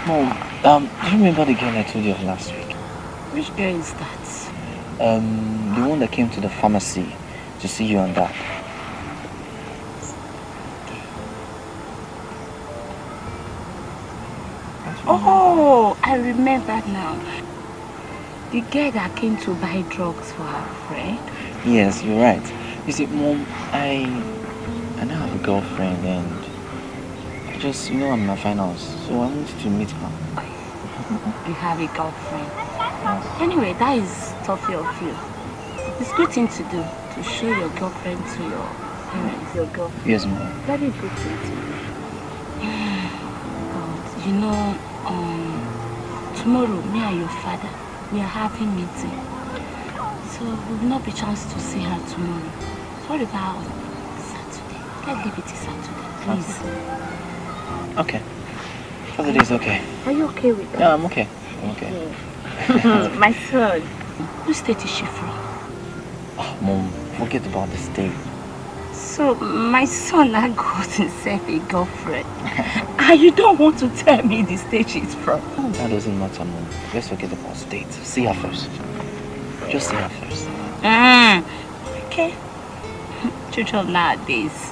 Speaker 15: Mom, um, do you remember the girl I told you of last week?
Speaker 21: Which girl is that?
Speaker 15: Um, the one that came to the pharmacy to see you and that.
Speaker 21: I remember now. The girl that came to buy drugs for her friend.
Speaker 15: Yes, you're right. You see, Mom, I, I now have a girlfriend and I just, you know, I'm in my finals, so I wanted to meet her.
Speaker 21: You have a girlfriend. Anyway, that is thoughtful of you. It's a good thing to do, to show your girlfriend to your parents, your girlfriend.
Speaker 15: Yes, Mom.
Speaker 21: Very good thing to do. But, you know, um, tomorrow, me and your father, we are having meeting. So, we will not be chance to see her tomorrow. What about Saturday? Let's leave it to Saturday, please.
Speaker 15: Okay. Saturday's okay.
Speaker 21: Are you okay with that?
Speaker 15: Yeah, I'm okay. I'm okay.
Speaker 21: My son. Whose state is she from?
Speaker 15: Oh, Mom, forget about the state.
Speaker 21: So, my son now got himself a girlfriend. and you don't want to tell me the state she's from?
Speaker 15: That doesn't matter, Mom. Let's forget about state. See her first. Just see her first.
Speaker 21: Mm. Okay. Children nowadays.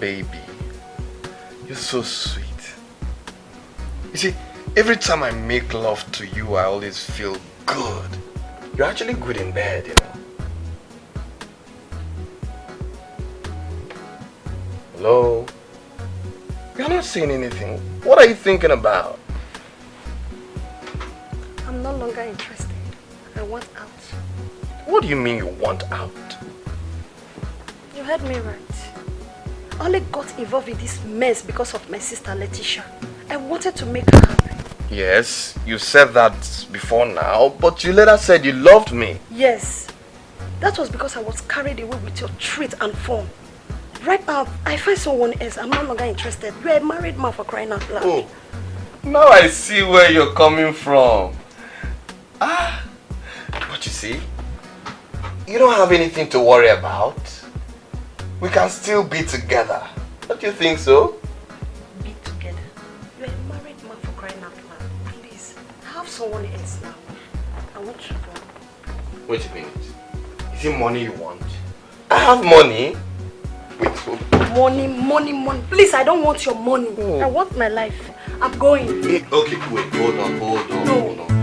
Speaker 19: Baby, you're so sweet. You see, every time I make love to you, I always feel good. You're actually good in bed, you know. Hello? You're not saying anything. What are you thinking about?
Speaker 16: I'm no longer interested. I want out.
Speaker 19: What do you mean you want out?
Speaker 16: You heard me right. I only got involved in this mess because of my sister Letitia. I wanted to make her happy.
Speaker 19: Yes, you said that before now, but you later said you loved me.
Speaker 16: Yes. That was because I was carried away with your treat and form. Right now, I find someone else. I'm no longer interested. You're a married man for crying out loud.
Speaker 19: Oh, now I see where you're coming from. Ah, but you see, you don't have anything to worry about. We can still be together. Don't you think so?
Speaker 16: Someone else now. I want to go.
Speaker 19: Wait a minute. Is it money you want? I have money. Wait,
Speaker 16: Money, money, money. Please, I don't want your money. Oh. I want my life. I'm going.
Speaker 19: Okay, wait, hold on, hold on, on, hold on.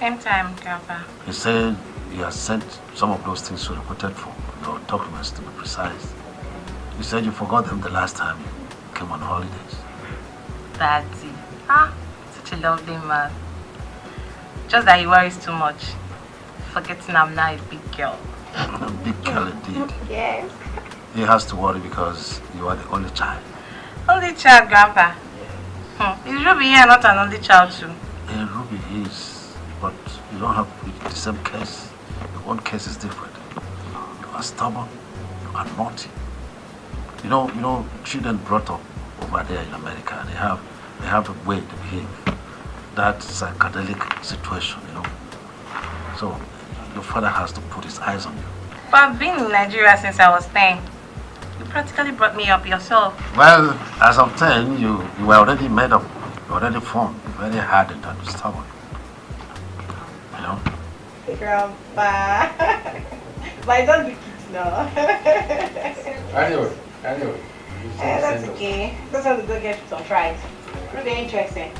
Speaker 14: Same time, Grandpa.
Speaker 8: He said he has sent some of those things you requested for, your documents to be precise. You said you forgot them the last time you came on holidays.
Speaker 14: Daddy. Ah, such a lovely man. Just that he worries too much. Forgetting I'm now a big girl.
Speaker 8: a big girl indeed.
Speaker 14: Yes.
Speaker 8: He has to worry because you are the only child.
Speaker 14: Only child, Grandpa. Hmm. Is Ruby here not an only child too?
Speaker 8: Yeah, Ruby is, but you don't have the same case. Your own case is different. You are stubborn. You are naughty. You know, you know, children brought up over there in America, they have, they have a way to behave. That psychedelic situation, you know. So, your father has to put his eyes on you.
Speaker 14: But I've been in Nigeria since I was 10. You practically brought me up yourself.
Speaker 8: Well, as of 10, you, you were already made up. You already formed. Very hardened and stubborn. You know?
Speaker 14: Grandpa. but I don't do kids now.
Speaker 10: Anyway, anyway.
Speaker 14: Eh, that's okay. Just have to go get some fries. Really interesting.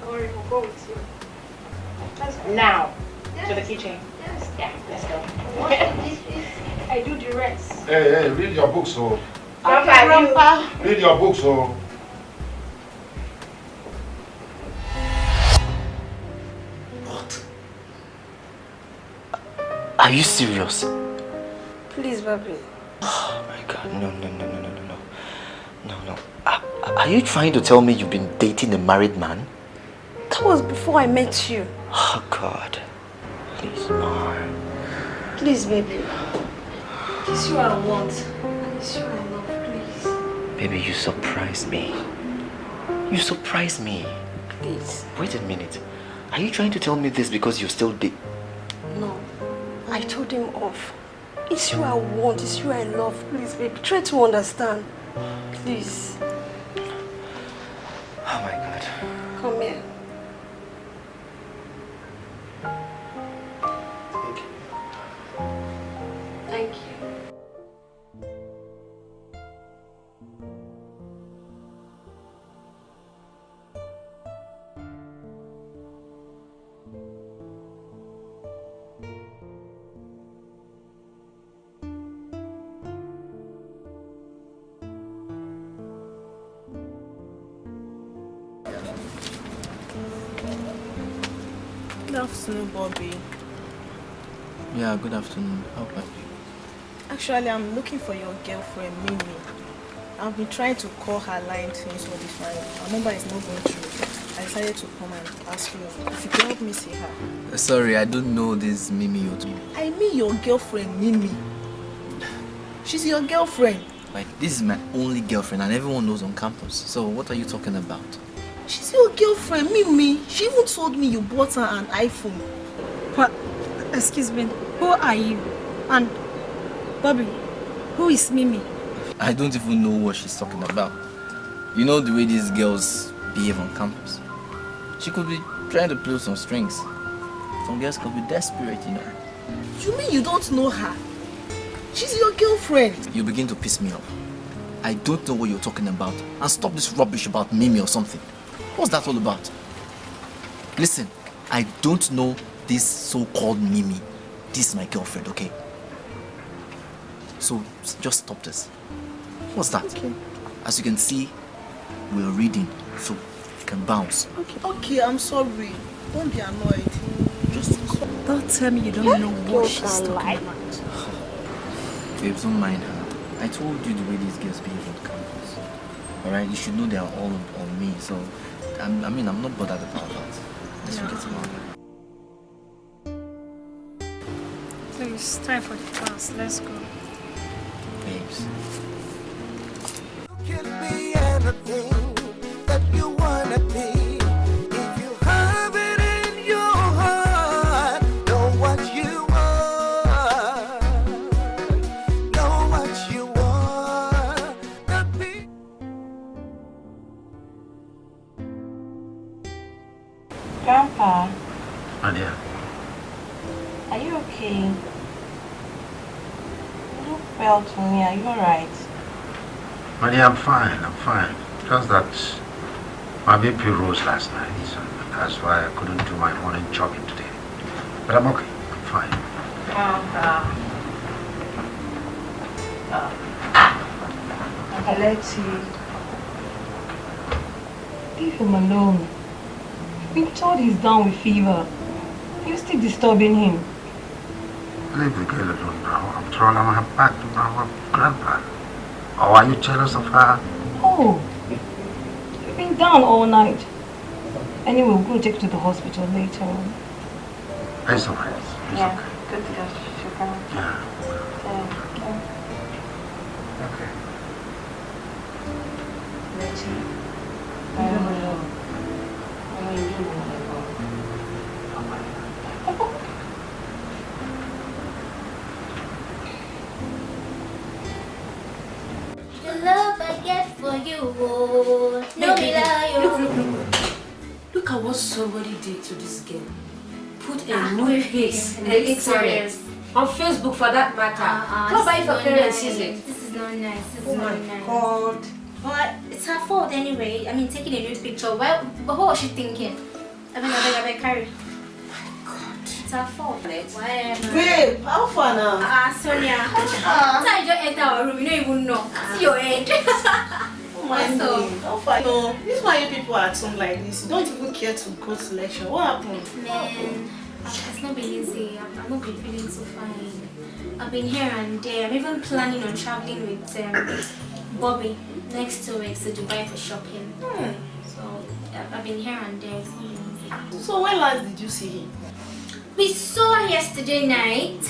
Speaker 17: Don't worry, we'll go with you.
Speaker 14: Let's go. Now, to the kitchen. Yes. Yeah, let's go.
Speaker 17: What is this? I do the rest.
Speaker 10: Hey, hey, read your books, oh.
Speaker 14: Grandpa, Grandpa.
Speaker 10: Read your books, oh.
Speaker 20: Are you serious?
Speaker 11: Please, Bobby.
Speaker 20: Oh my god, no, no, no, no, no, no, no. No, no. Are, are you trying to tell me you've been dating a married man?
Speaker 11: That was before I met you.
Speaker 20: Oh god. Please, Mar.
Speaker 11: Please, baby. It's you I want. And it's you I love, please.
Speaker 20: Baby, you surprised me. You surprised me.
Speaker 11: Please.
Speaker 20: Wait a minute. Are you trying to tell me this because you're still dating?
Speaker 11: No. I told him off. It's you I want. It's you I love. Please, baby. Try to understand. Please.
Speaker 20: Oh my god.
Speaker 11: Come here.
Speaker 18: Afternoon, Bobby.
Speaker 15: Yeah, good afternoon. How about you?
Speaker 18: Actually, I'm looking for your girlfriend, Mimi. I've been trying to call her line since all this while. Her number is not going through. I decided to come and ask you if you can help me see her.
Speaker 15: Uh, sorry, I don't know this Mimi you're talking
Speaker 18: I mean your girlfriend, Mimi. She's your girlfriend.
Speaker 15: Like, this is my only girlfriend and everyone knows on campus. So what are you talking about?
Speaker 18: She's your girlfriend, Mimi. She even told me you bought her an iPhone.
Speaker 11: What? Excuse me. Who are you? And Bobby, who is Mimi?
Speaker 15: I don't even know what she's talking about. You know the way these girls behave on campus. She could be trying to pull some strings. Some girls could be desperate, you know.
Speaker 18: You mean you don't know her? She's your girlfriend.
Speaker 15: You begin to piss me off. I don't know what you're talking about. And stop this rubbish about Mimi or something. What's that all about? Listen, I don't know this so-called Mimi. This is my girlfriend, okay? So just stop this. What's that?
Speaker 18: Okay.
Speaker 15: As you can see, we're reading, so you can bounce.
Speaker 18: Okay, okay, I'm sorry. Don't be annoyed. Just
Speaker 11: Don't tell me you don't know what she's talking about.
Speaker 15: Babes, don't mind her. I told you the way these girls behave on campus. Alright, you should know they are all on, on me, so I'm, I mean, I'm not bothered about that. Let's
Speaker 11: Yeah.
Speaker 15: about that.
Speaker 11: Please, time for the class. Let's go.
Speaker 15: Babes.
Speaker 14: Are you
Speaker 9: alright?
Speaker 8: Money, I'm fine, I'm fine. Just that my BP rose last night, so that's why I couldn't do my morning jogging today. But I'm okay, I'm fine.
Speaker 9: Uh, uh, uh, Alexi, leave him alone. Been told he's down with fever. You're still disturbing him.
Speaker 8: Leave the girl alone now. After all, I'm back to our grandpa. Or are you jealous of her?
Speaker 9: Oh, you've been down all night. Anyway, we're going to take you to the hospital later on.
Speaker 8: It's alright.
Speaker 9: Yeah, good to go. Sugar.
Speaker 8: Yeah.
Speaker 9: Okay.
Speaker 8: Okay.
Speaker 17: Oh,
Speaker 23: Look,
Speaker 17: oh.
Speaker 23: at what somebody did to this girl. Put a
Speaker 17: Ah,
Speaker 23: nude face in the internet. On Facebook for that matter.
Speaker 17: Ah,
Speaker 23: Not by
Speaker 17: this
Speaker 23: if your parents
Speaker 17: nice.
Speaker 23: sees it.
Speaker 17: This is not nice. This
Speaker 23: Oh
Speaker 17: is not nice.
Speaker 23: God.
Speaker 17: But it's her fault anyway. I mean, taking a nude picture. Why, but what was she thinking? I mean, I beg, I beg, carry. My god. It's her fault. Whatever.
Speaker 18: Babe, how far now?
Speaker 17: Ah, Sonia.
Speaker 18: Ah.
Speaker 17: So I just enter our room. You don't even know. See your head.
Speaker 18: My
Speaker 17: What's up?
Speaker 18: God. How? No, this is why you people are at home like this. You don't even care to go to lecture. What happened?
Speaker 17: Man, it's not been easy. I've, I've not been feeling so fine. I've been here and there. I'm even planning on traveling with um, Bobby next two weeks to Dubai for shopping.
Speaker 18: Hmm.
Speaker 17: So I've, been here and there. It's not been easy.
Speaker 18: So when last did you see him?
Speaker 17: We saw yesterday night,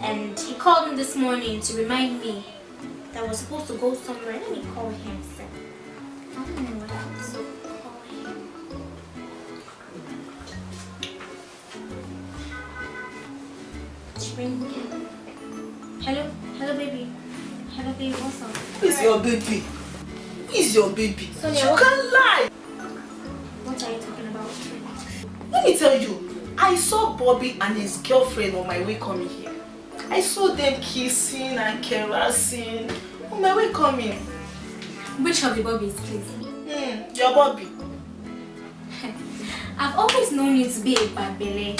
Speaker 17: and he called me this morning to remind me that I was supposed to go somewhere. Let me call him. Sir. I don't know what happened, so call him. Ring him. Hello, hello, baby. Hello, baby. What's up?
Speaker 18: Who is your baby? Is your baby?
Speaker 17: Sonia,
Speaker 18: you can't lie.
Speaker 17: What are you talking about?
Speaker 18: Let me tell you, I saw Bobby and his girlfriend on my way coming here. I saw them kissing and caressing on my way coming.
Speaker 17: Which of the Bobbies, please?
Speaker 18: Hmm, your Bobby.
Speaker 17: I've always known you to be a bad belly.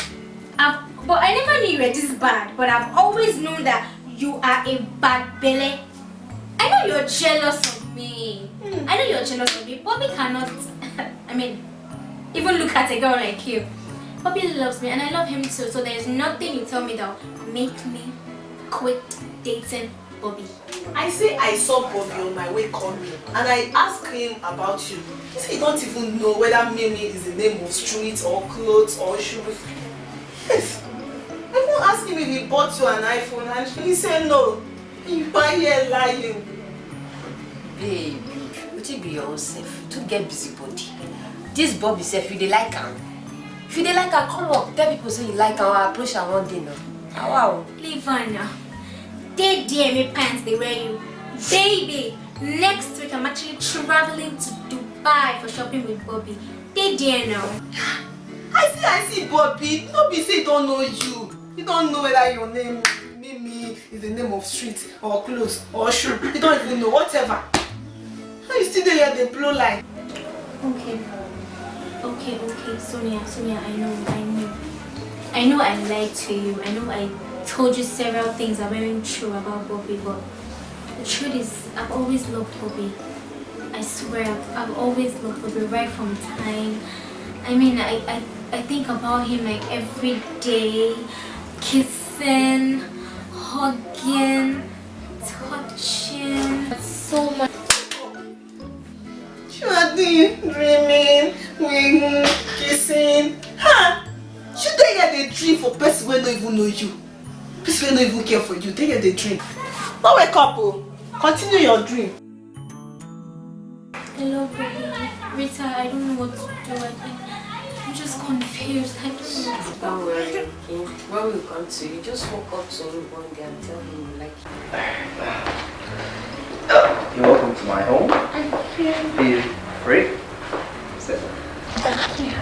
Speaker 17: I've, but I never knew you were this bad. But I've always known that you are a bad belly. I know you're jealous of me. I know you're jealous of me. Bobby cannot, I mean, even look at a girl like you. Bobby loves me and I love him too. So there's nothing you tell me that will make me quit dating Bobby.
Speaker 18: I say I saw Bobby on my way coming and I asked him about you. He said he don't even know whether Mimi is the name of street or clothes or shoes. Yes. I even asked him if he bought you an iPhone and he said no. You are here lying.
Speaker 23: Babe, wetin be your own self? To get busy body. This Bobby self, you dey like am. If you dey like am, come up. Tell people say you like am approach am one day now. Wow.
Speaker 17: Leave her now. They me pants they wear you. Baby, next week I'm actually traveling to Dubai for shopping with Bobby. They dare now.
Speaker 18: I see I see Bobby. No be say he don't know you. He don't know whether your name Mimi is the name of street or clothes or shoe. He don't even know whatever. How you still there here dey blow like?
Speaker 17: Okay. Okay, okay, Sonia, Sonia, I know, I know. I know I lied to you. I know I told you several things that weren't true about Bobby, but the truth is I've always loved Bobby. I swear, I've, always loved Bobby right from time. I mean, I, I, I think about him like every day, kissing, hugging, touching. So much.
Speaker 18: Are doing dreaming, kissing. Huh? You dey get dey dream for person wey no even know you. Person wey no even care for you. Dey here dey dream. No wake up o. Continue your dream.
Speaker 17: Hello, baby. Rita, I don't know what to do. I, I'm just confused. I don't know what to do.
Speaker 23: Don't worry, okay? When we come to you, just walk up to him one day and tell him you like him.
Speaker 20: You're welcome to my home.
Speaker 17: Thank you.
Speaker 20: Feel free. Sit.
Speaker 17: Thank you.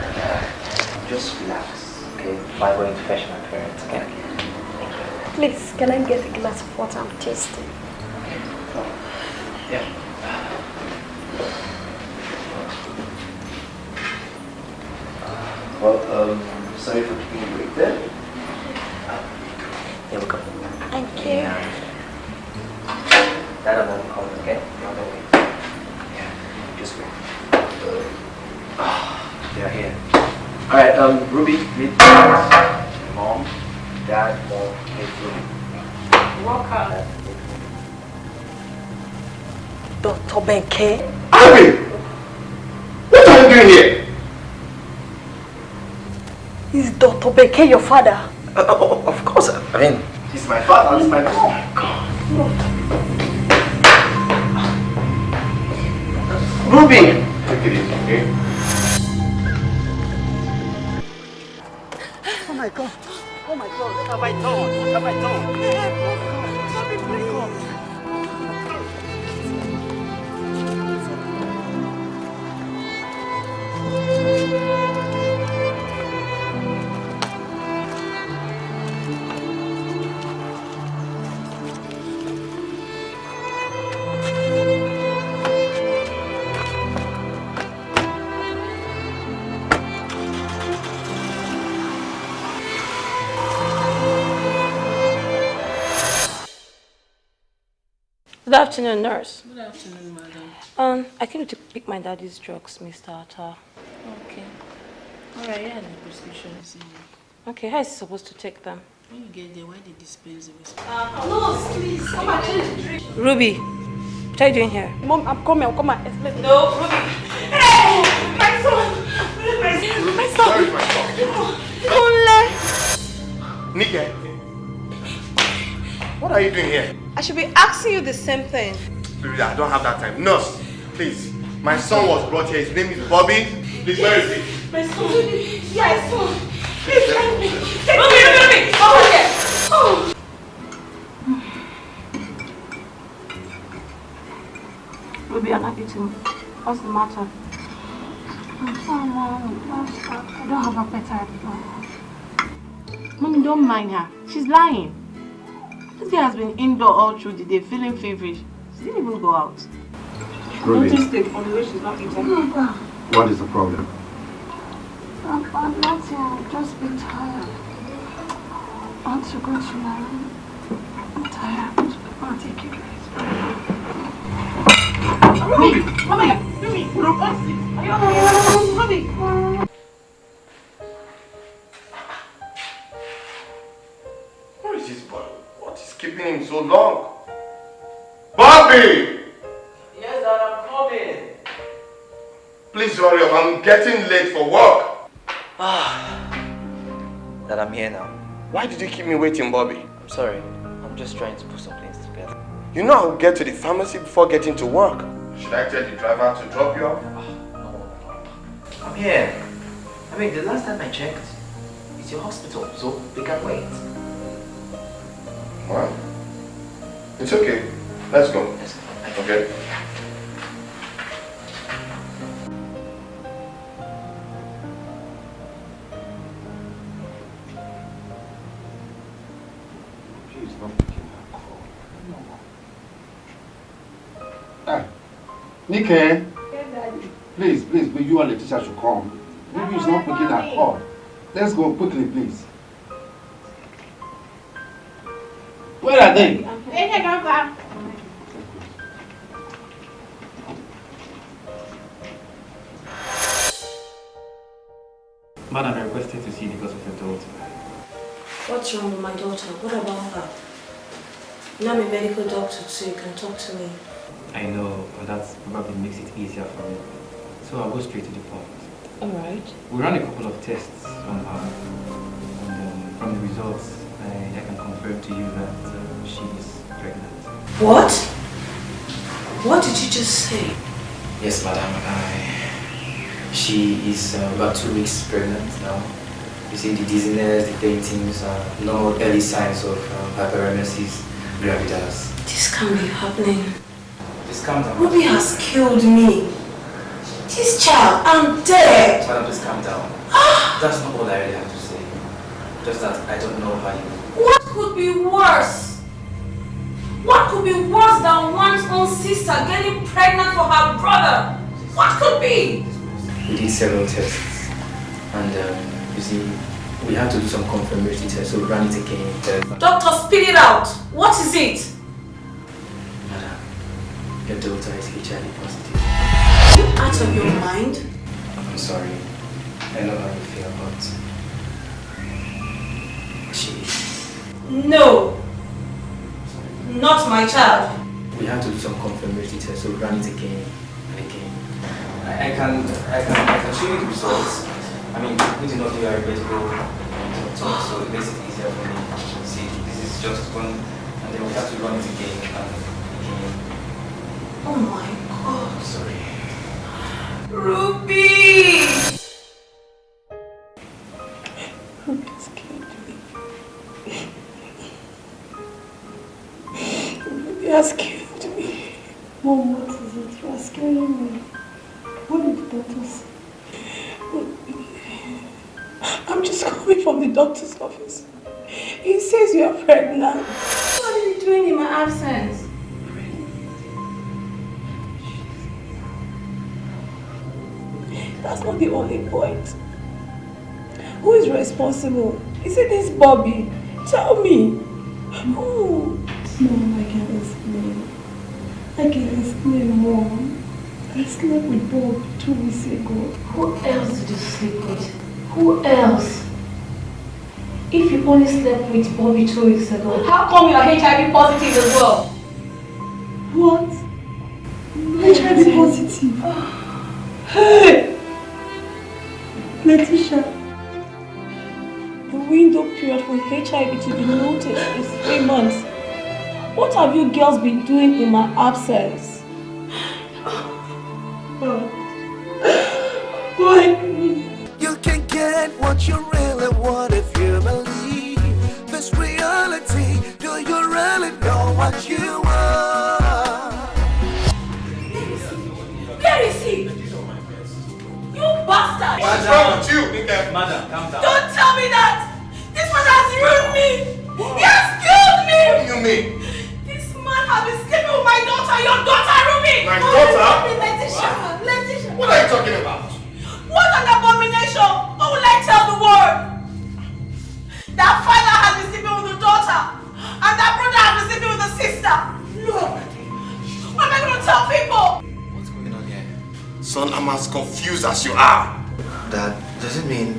Speaker 20: Just relax, okay? Before I go to fetch my parents, okay?
Speaker 16: Please, can I get a glass of water? I'm thirsty.
Speaker 15: Yeah. Well, um, sorry for keeping you wait there. You're welcome.
Speaker 16: Thank you.
Speaker 15: Dad and mom called, okay? No, don't wait. Yeah, just wait. Ah, they are here. Alright, um, Ruby, meet mom, dad, mom,
Speaker 11: Dr. Benke.
Speaker 19: Abby! What are you doing here?
Speaker 11: Is Dr. Benke your father?
Speaker 15: Uh, oh, of course, I mean, he's my father, he's my oh my god. Ruby!
Speaker 19: Take it easy, okay?
Speaker 11: Oh my god. Oh my god. What have I done? What have I done? Sorry, please. Good afternoon, nurse.
Speaker 18: Good afternoon, madam.
Speaker 11: Um, I came to pick my daddy's drugs, Mr. Atta.
Speaker 18: Okay. Alright, yeah, the prescription is in.
Speaker 11: Okay, how is he supposed to take them?
Speaker 18: When you get there, why they dispense the rest?
Speaker 11: Nurse, please, come and change the drink. Ruby, what are you doing here?
Speaker 24: Mom, I'm coming. I'll come and explain.
Speaker 11: No, Ruby. Hey, my son. My son.
Speaker 19: Where is my son?
Speaker 11: Kunle.
Speaker 19: Nike, what are you doing here?
Speaker 24: I should be asking you the same thing.
Speaker 19: Baby, I don't have that time. Nurse, please. My son was brought here. His name is Bobby. Please, where is he?
Speaker 11: My son. Yeah, my son. Please help me. Take Ruby, Ruby, Ruby. Over here. Oh. Ruby, you're not eating. What's the matter?
Speaker 16: I'm sorry, Mom. I don't have appetite.
Speaker 14: Mommy, don't mind her. She's lying. This girl has been indoor all through the day, feeling feverish. She didn't even go out.
Speaker 8: Ruby.
Speaker 14: Noticed it from the way she's not eating. Hmm.
Speaker 8: What is the problem?
Speaker 16: I'm, I'm nothing. I've just been tired. I want to go to my room. I'm tired. I'll take it
Speaker 14: Ruby! Ruby! Ruby! Ruby! Ruby!
Speaker 19: Where What is so long? Bobby!
Speaker 10: Yes, Dad, I'm coming.
Speaker 19: Please hurry up. I'm getting late for work.
Speaker 15: Ah, that I'm here now.
Speaker 19: Why did you keep me waiting, Bobby?
Speaker 15: I'm sorry. I'm just trying to put some things together.
Speaker 19: You know I'll get to the pharmacy before getting to work. Should I tell the driver to drop you off?
Speaker 15: I'm here. I mean, the last time I checked, it's your hospital, so we can wait.
Speaker 19: What? It's okay. Let's go. Okay.
Speaker 8: She's not picking her call. Ah, Nike,
Speaker 16: Yeah, Daddy.
Speaker 8: please, please, please, you and Letitia should come. Maybe he's not picking her call. Let's go quickly, please. Where are they?
Speaker 16: Hey, hey, Grandpa.
Speaker 20: Madam, I requested to see because of your daughter.
Speaker 11: What's wrong with my daughter? What about her? You know, I'm a medical doctor, so you can talk to me.
Speaker 20: I know, but that probably makes it easier for me. So I'll go straight to the point.
Speaker 11: Alright.
Speaker 20: We ran a couple of tests on her, and um, from the results, I, I can to you that uh, she is pregnant.
Speaker 11: What? What did you just say?
Speaker 15: Yes, madam. I, she is uh, about two weeks pregnant now. You see the dizziness, the paintings, uh, no early signs of um, hyperemesis gravidarum.
Speaker 11: This can't be happening.
Speaker 15: Just calm down.
Speaker 11: Ruby has killed me. This child, I'm dead.
Speaker 15: Madam, just calm down. That's not all I really have to say. Just that I don't know how you
Speaker 18: What could be worse? What could be worse than one's own sister getting pregnant for her brother? What could be?
Speaker 20: We did several tests, and um, you see, we had to do some confirmatory tests, so we ran it again.
Speaker 18: Doctor, spit it out. What is it?
Speaker 20: Madam, your daughter is HIV positive.
Speaker 18: Are you Out of your mind?
Speaker 20: I'm sorry. I know how you feel, but she is.
Speaker 18: No. Not my child.
Speaker 20: We had to do some confirmatory tests, so we ran it again and again. I, I can I can I can show you the results. I mean, we do not do our medical talk, so it makes it easier for me to see. This is just one, and then we have to run it again and again.
Speaker 18: Oh my god.
Speaker 20: Sorry.
Speaker 18: Ruby!
Speaker 9: Ruby has killed me.
Speaker 25: Mom, what is it? You are scaring me. What did the doctor say?
Speaker 9: I'm just coming from the doctor's office. He says you are pregnant.
Speaker 18: What are you doing in my absence?
Speaker 9: That's not the only point. Who is responsible? Is it this Bobby? Tell me. Who?
Speaker 25: Mom, I can explain. I can explain, Mom. I slept with Bob two weeks ago.
Speaker 18: Who else did you sleep with? Who else? If you only slept with Bobby two weeks ago, how come you are HIV positive as well?
Speaker 25: What? HIV positive. Oh.
Speaker 9: Hey! Letitia, the window period for HIV to be noticed is three months. What have you girls been doing in my absence? Why?
Speaker 6: You can get what you really want if you believe this reality. Do you really know what you want?
Speaker 18: Where is he? You bastard!
Speaker 19: What's wrong with you, nigga?
Speaker 10: Madam, calm down.
Speaker 18: Don't tell me that! This man has ruined me! He has killed me!
Speaker 19: What do you mean?
Speaker 18: This man been sleeping with my daughter, your daughter, Ruby!
Speaker 19: My
Speaker 18: Oh,
Speaker 19: daughter?
Speaker 18: Letitia, Letitia.
Speaker 19: What are you talking about?
Speaker 18: What an abomination! What will I tell the world? That father has been sleeping with the daughter, and that brother has been sleeping with the sister. Look! What am I going to tell people? What's going on here?
Speaker 19: Son, I'm as confused as you are.
Speaker 15: Dad, does it mean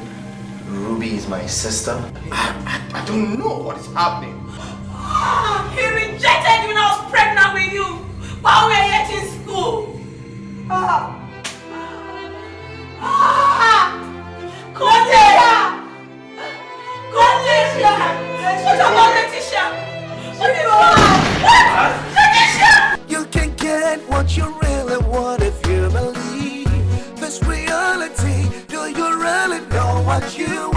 Speaker 15: Ruby is my sister?
Speaker 19: I, I, I don't know what is happening.
Speaker 18: He rejected you when I was pregnant with you while we were yet in school. Ah. Ah. Letitia! Letitia! What about Letitia? What is What? Letitia!
Speaker 6: You can get what you really want if you believe this reality. Do you really know what you want?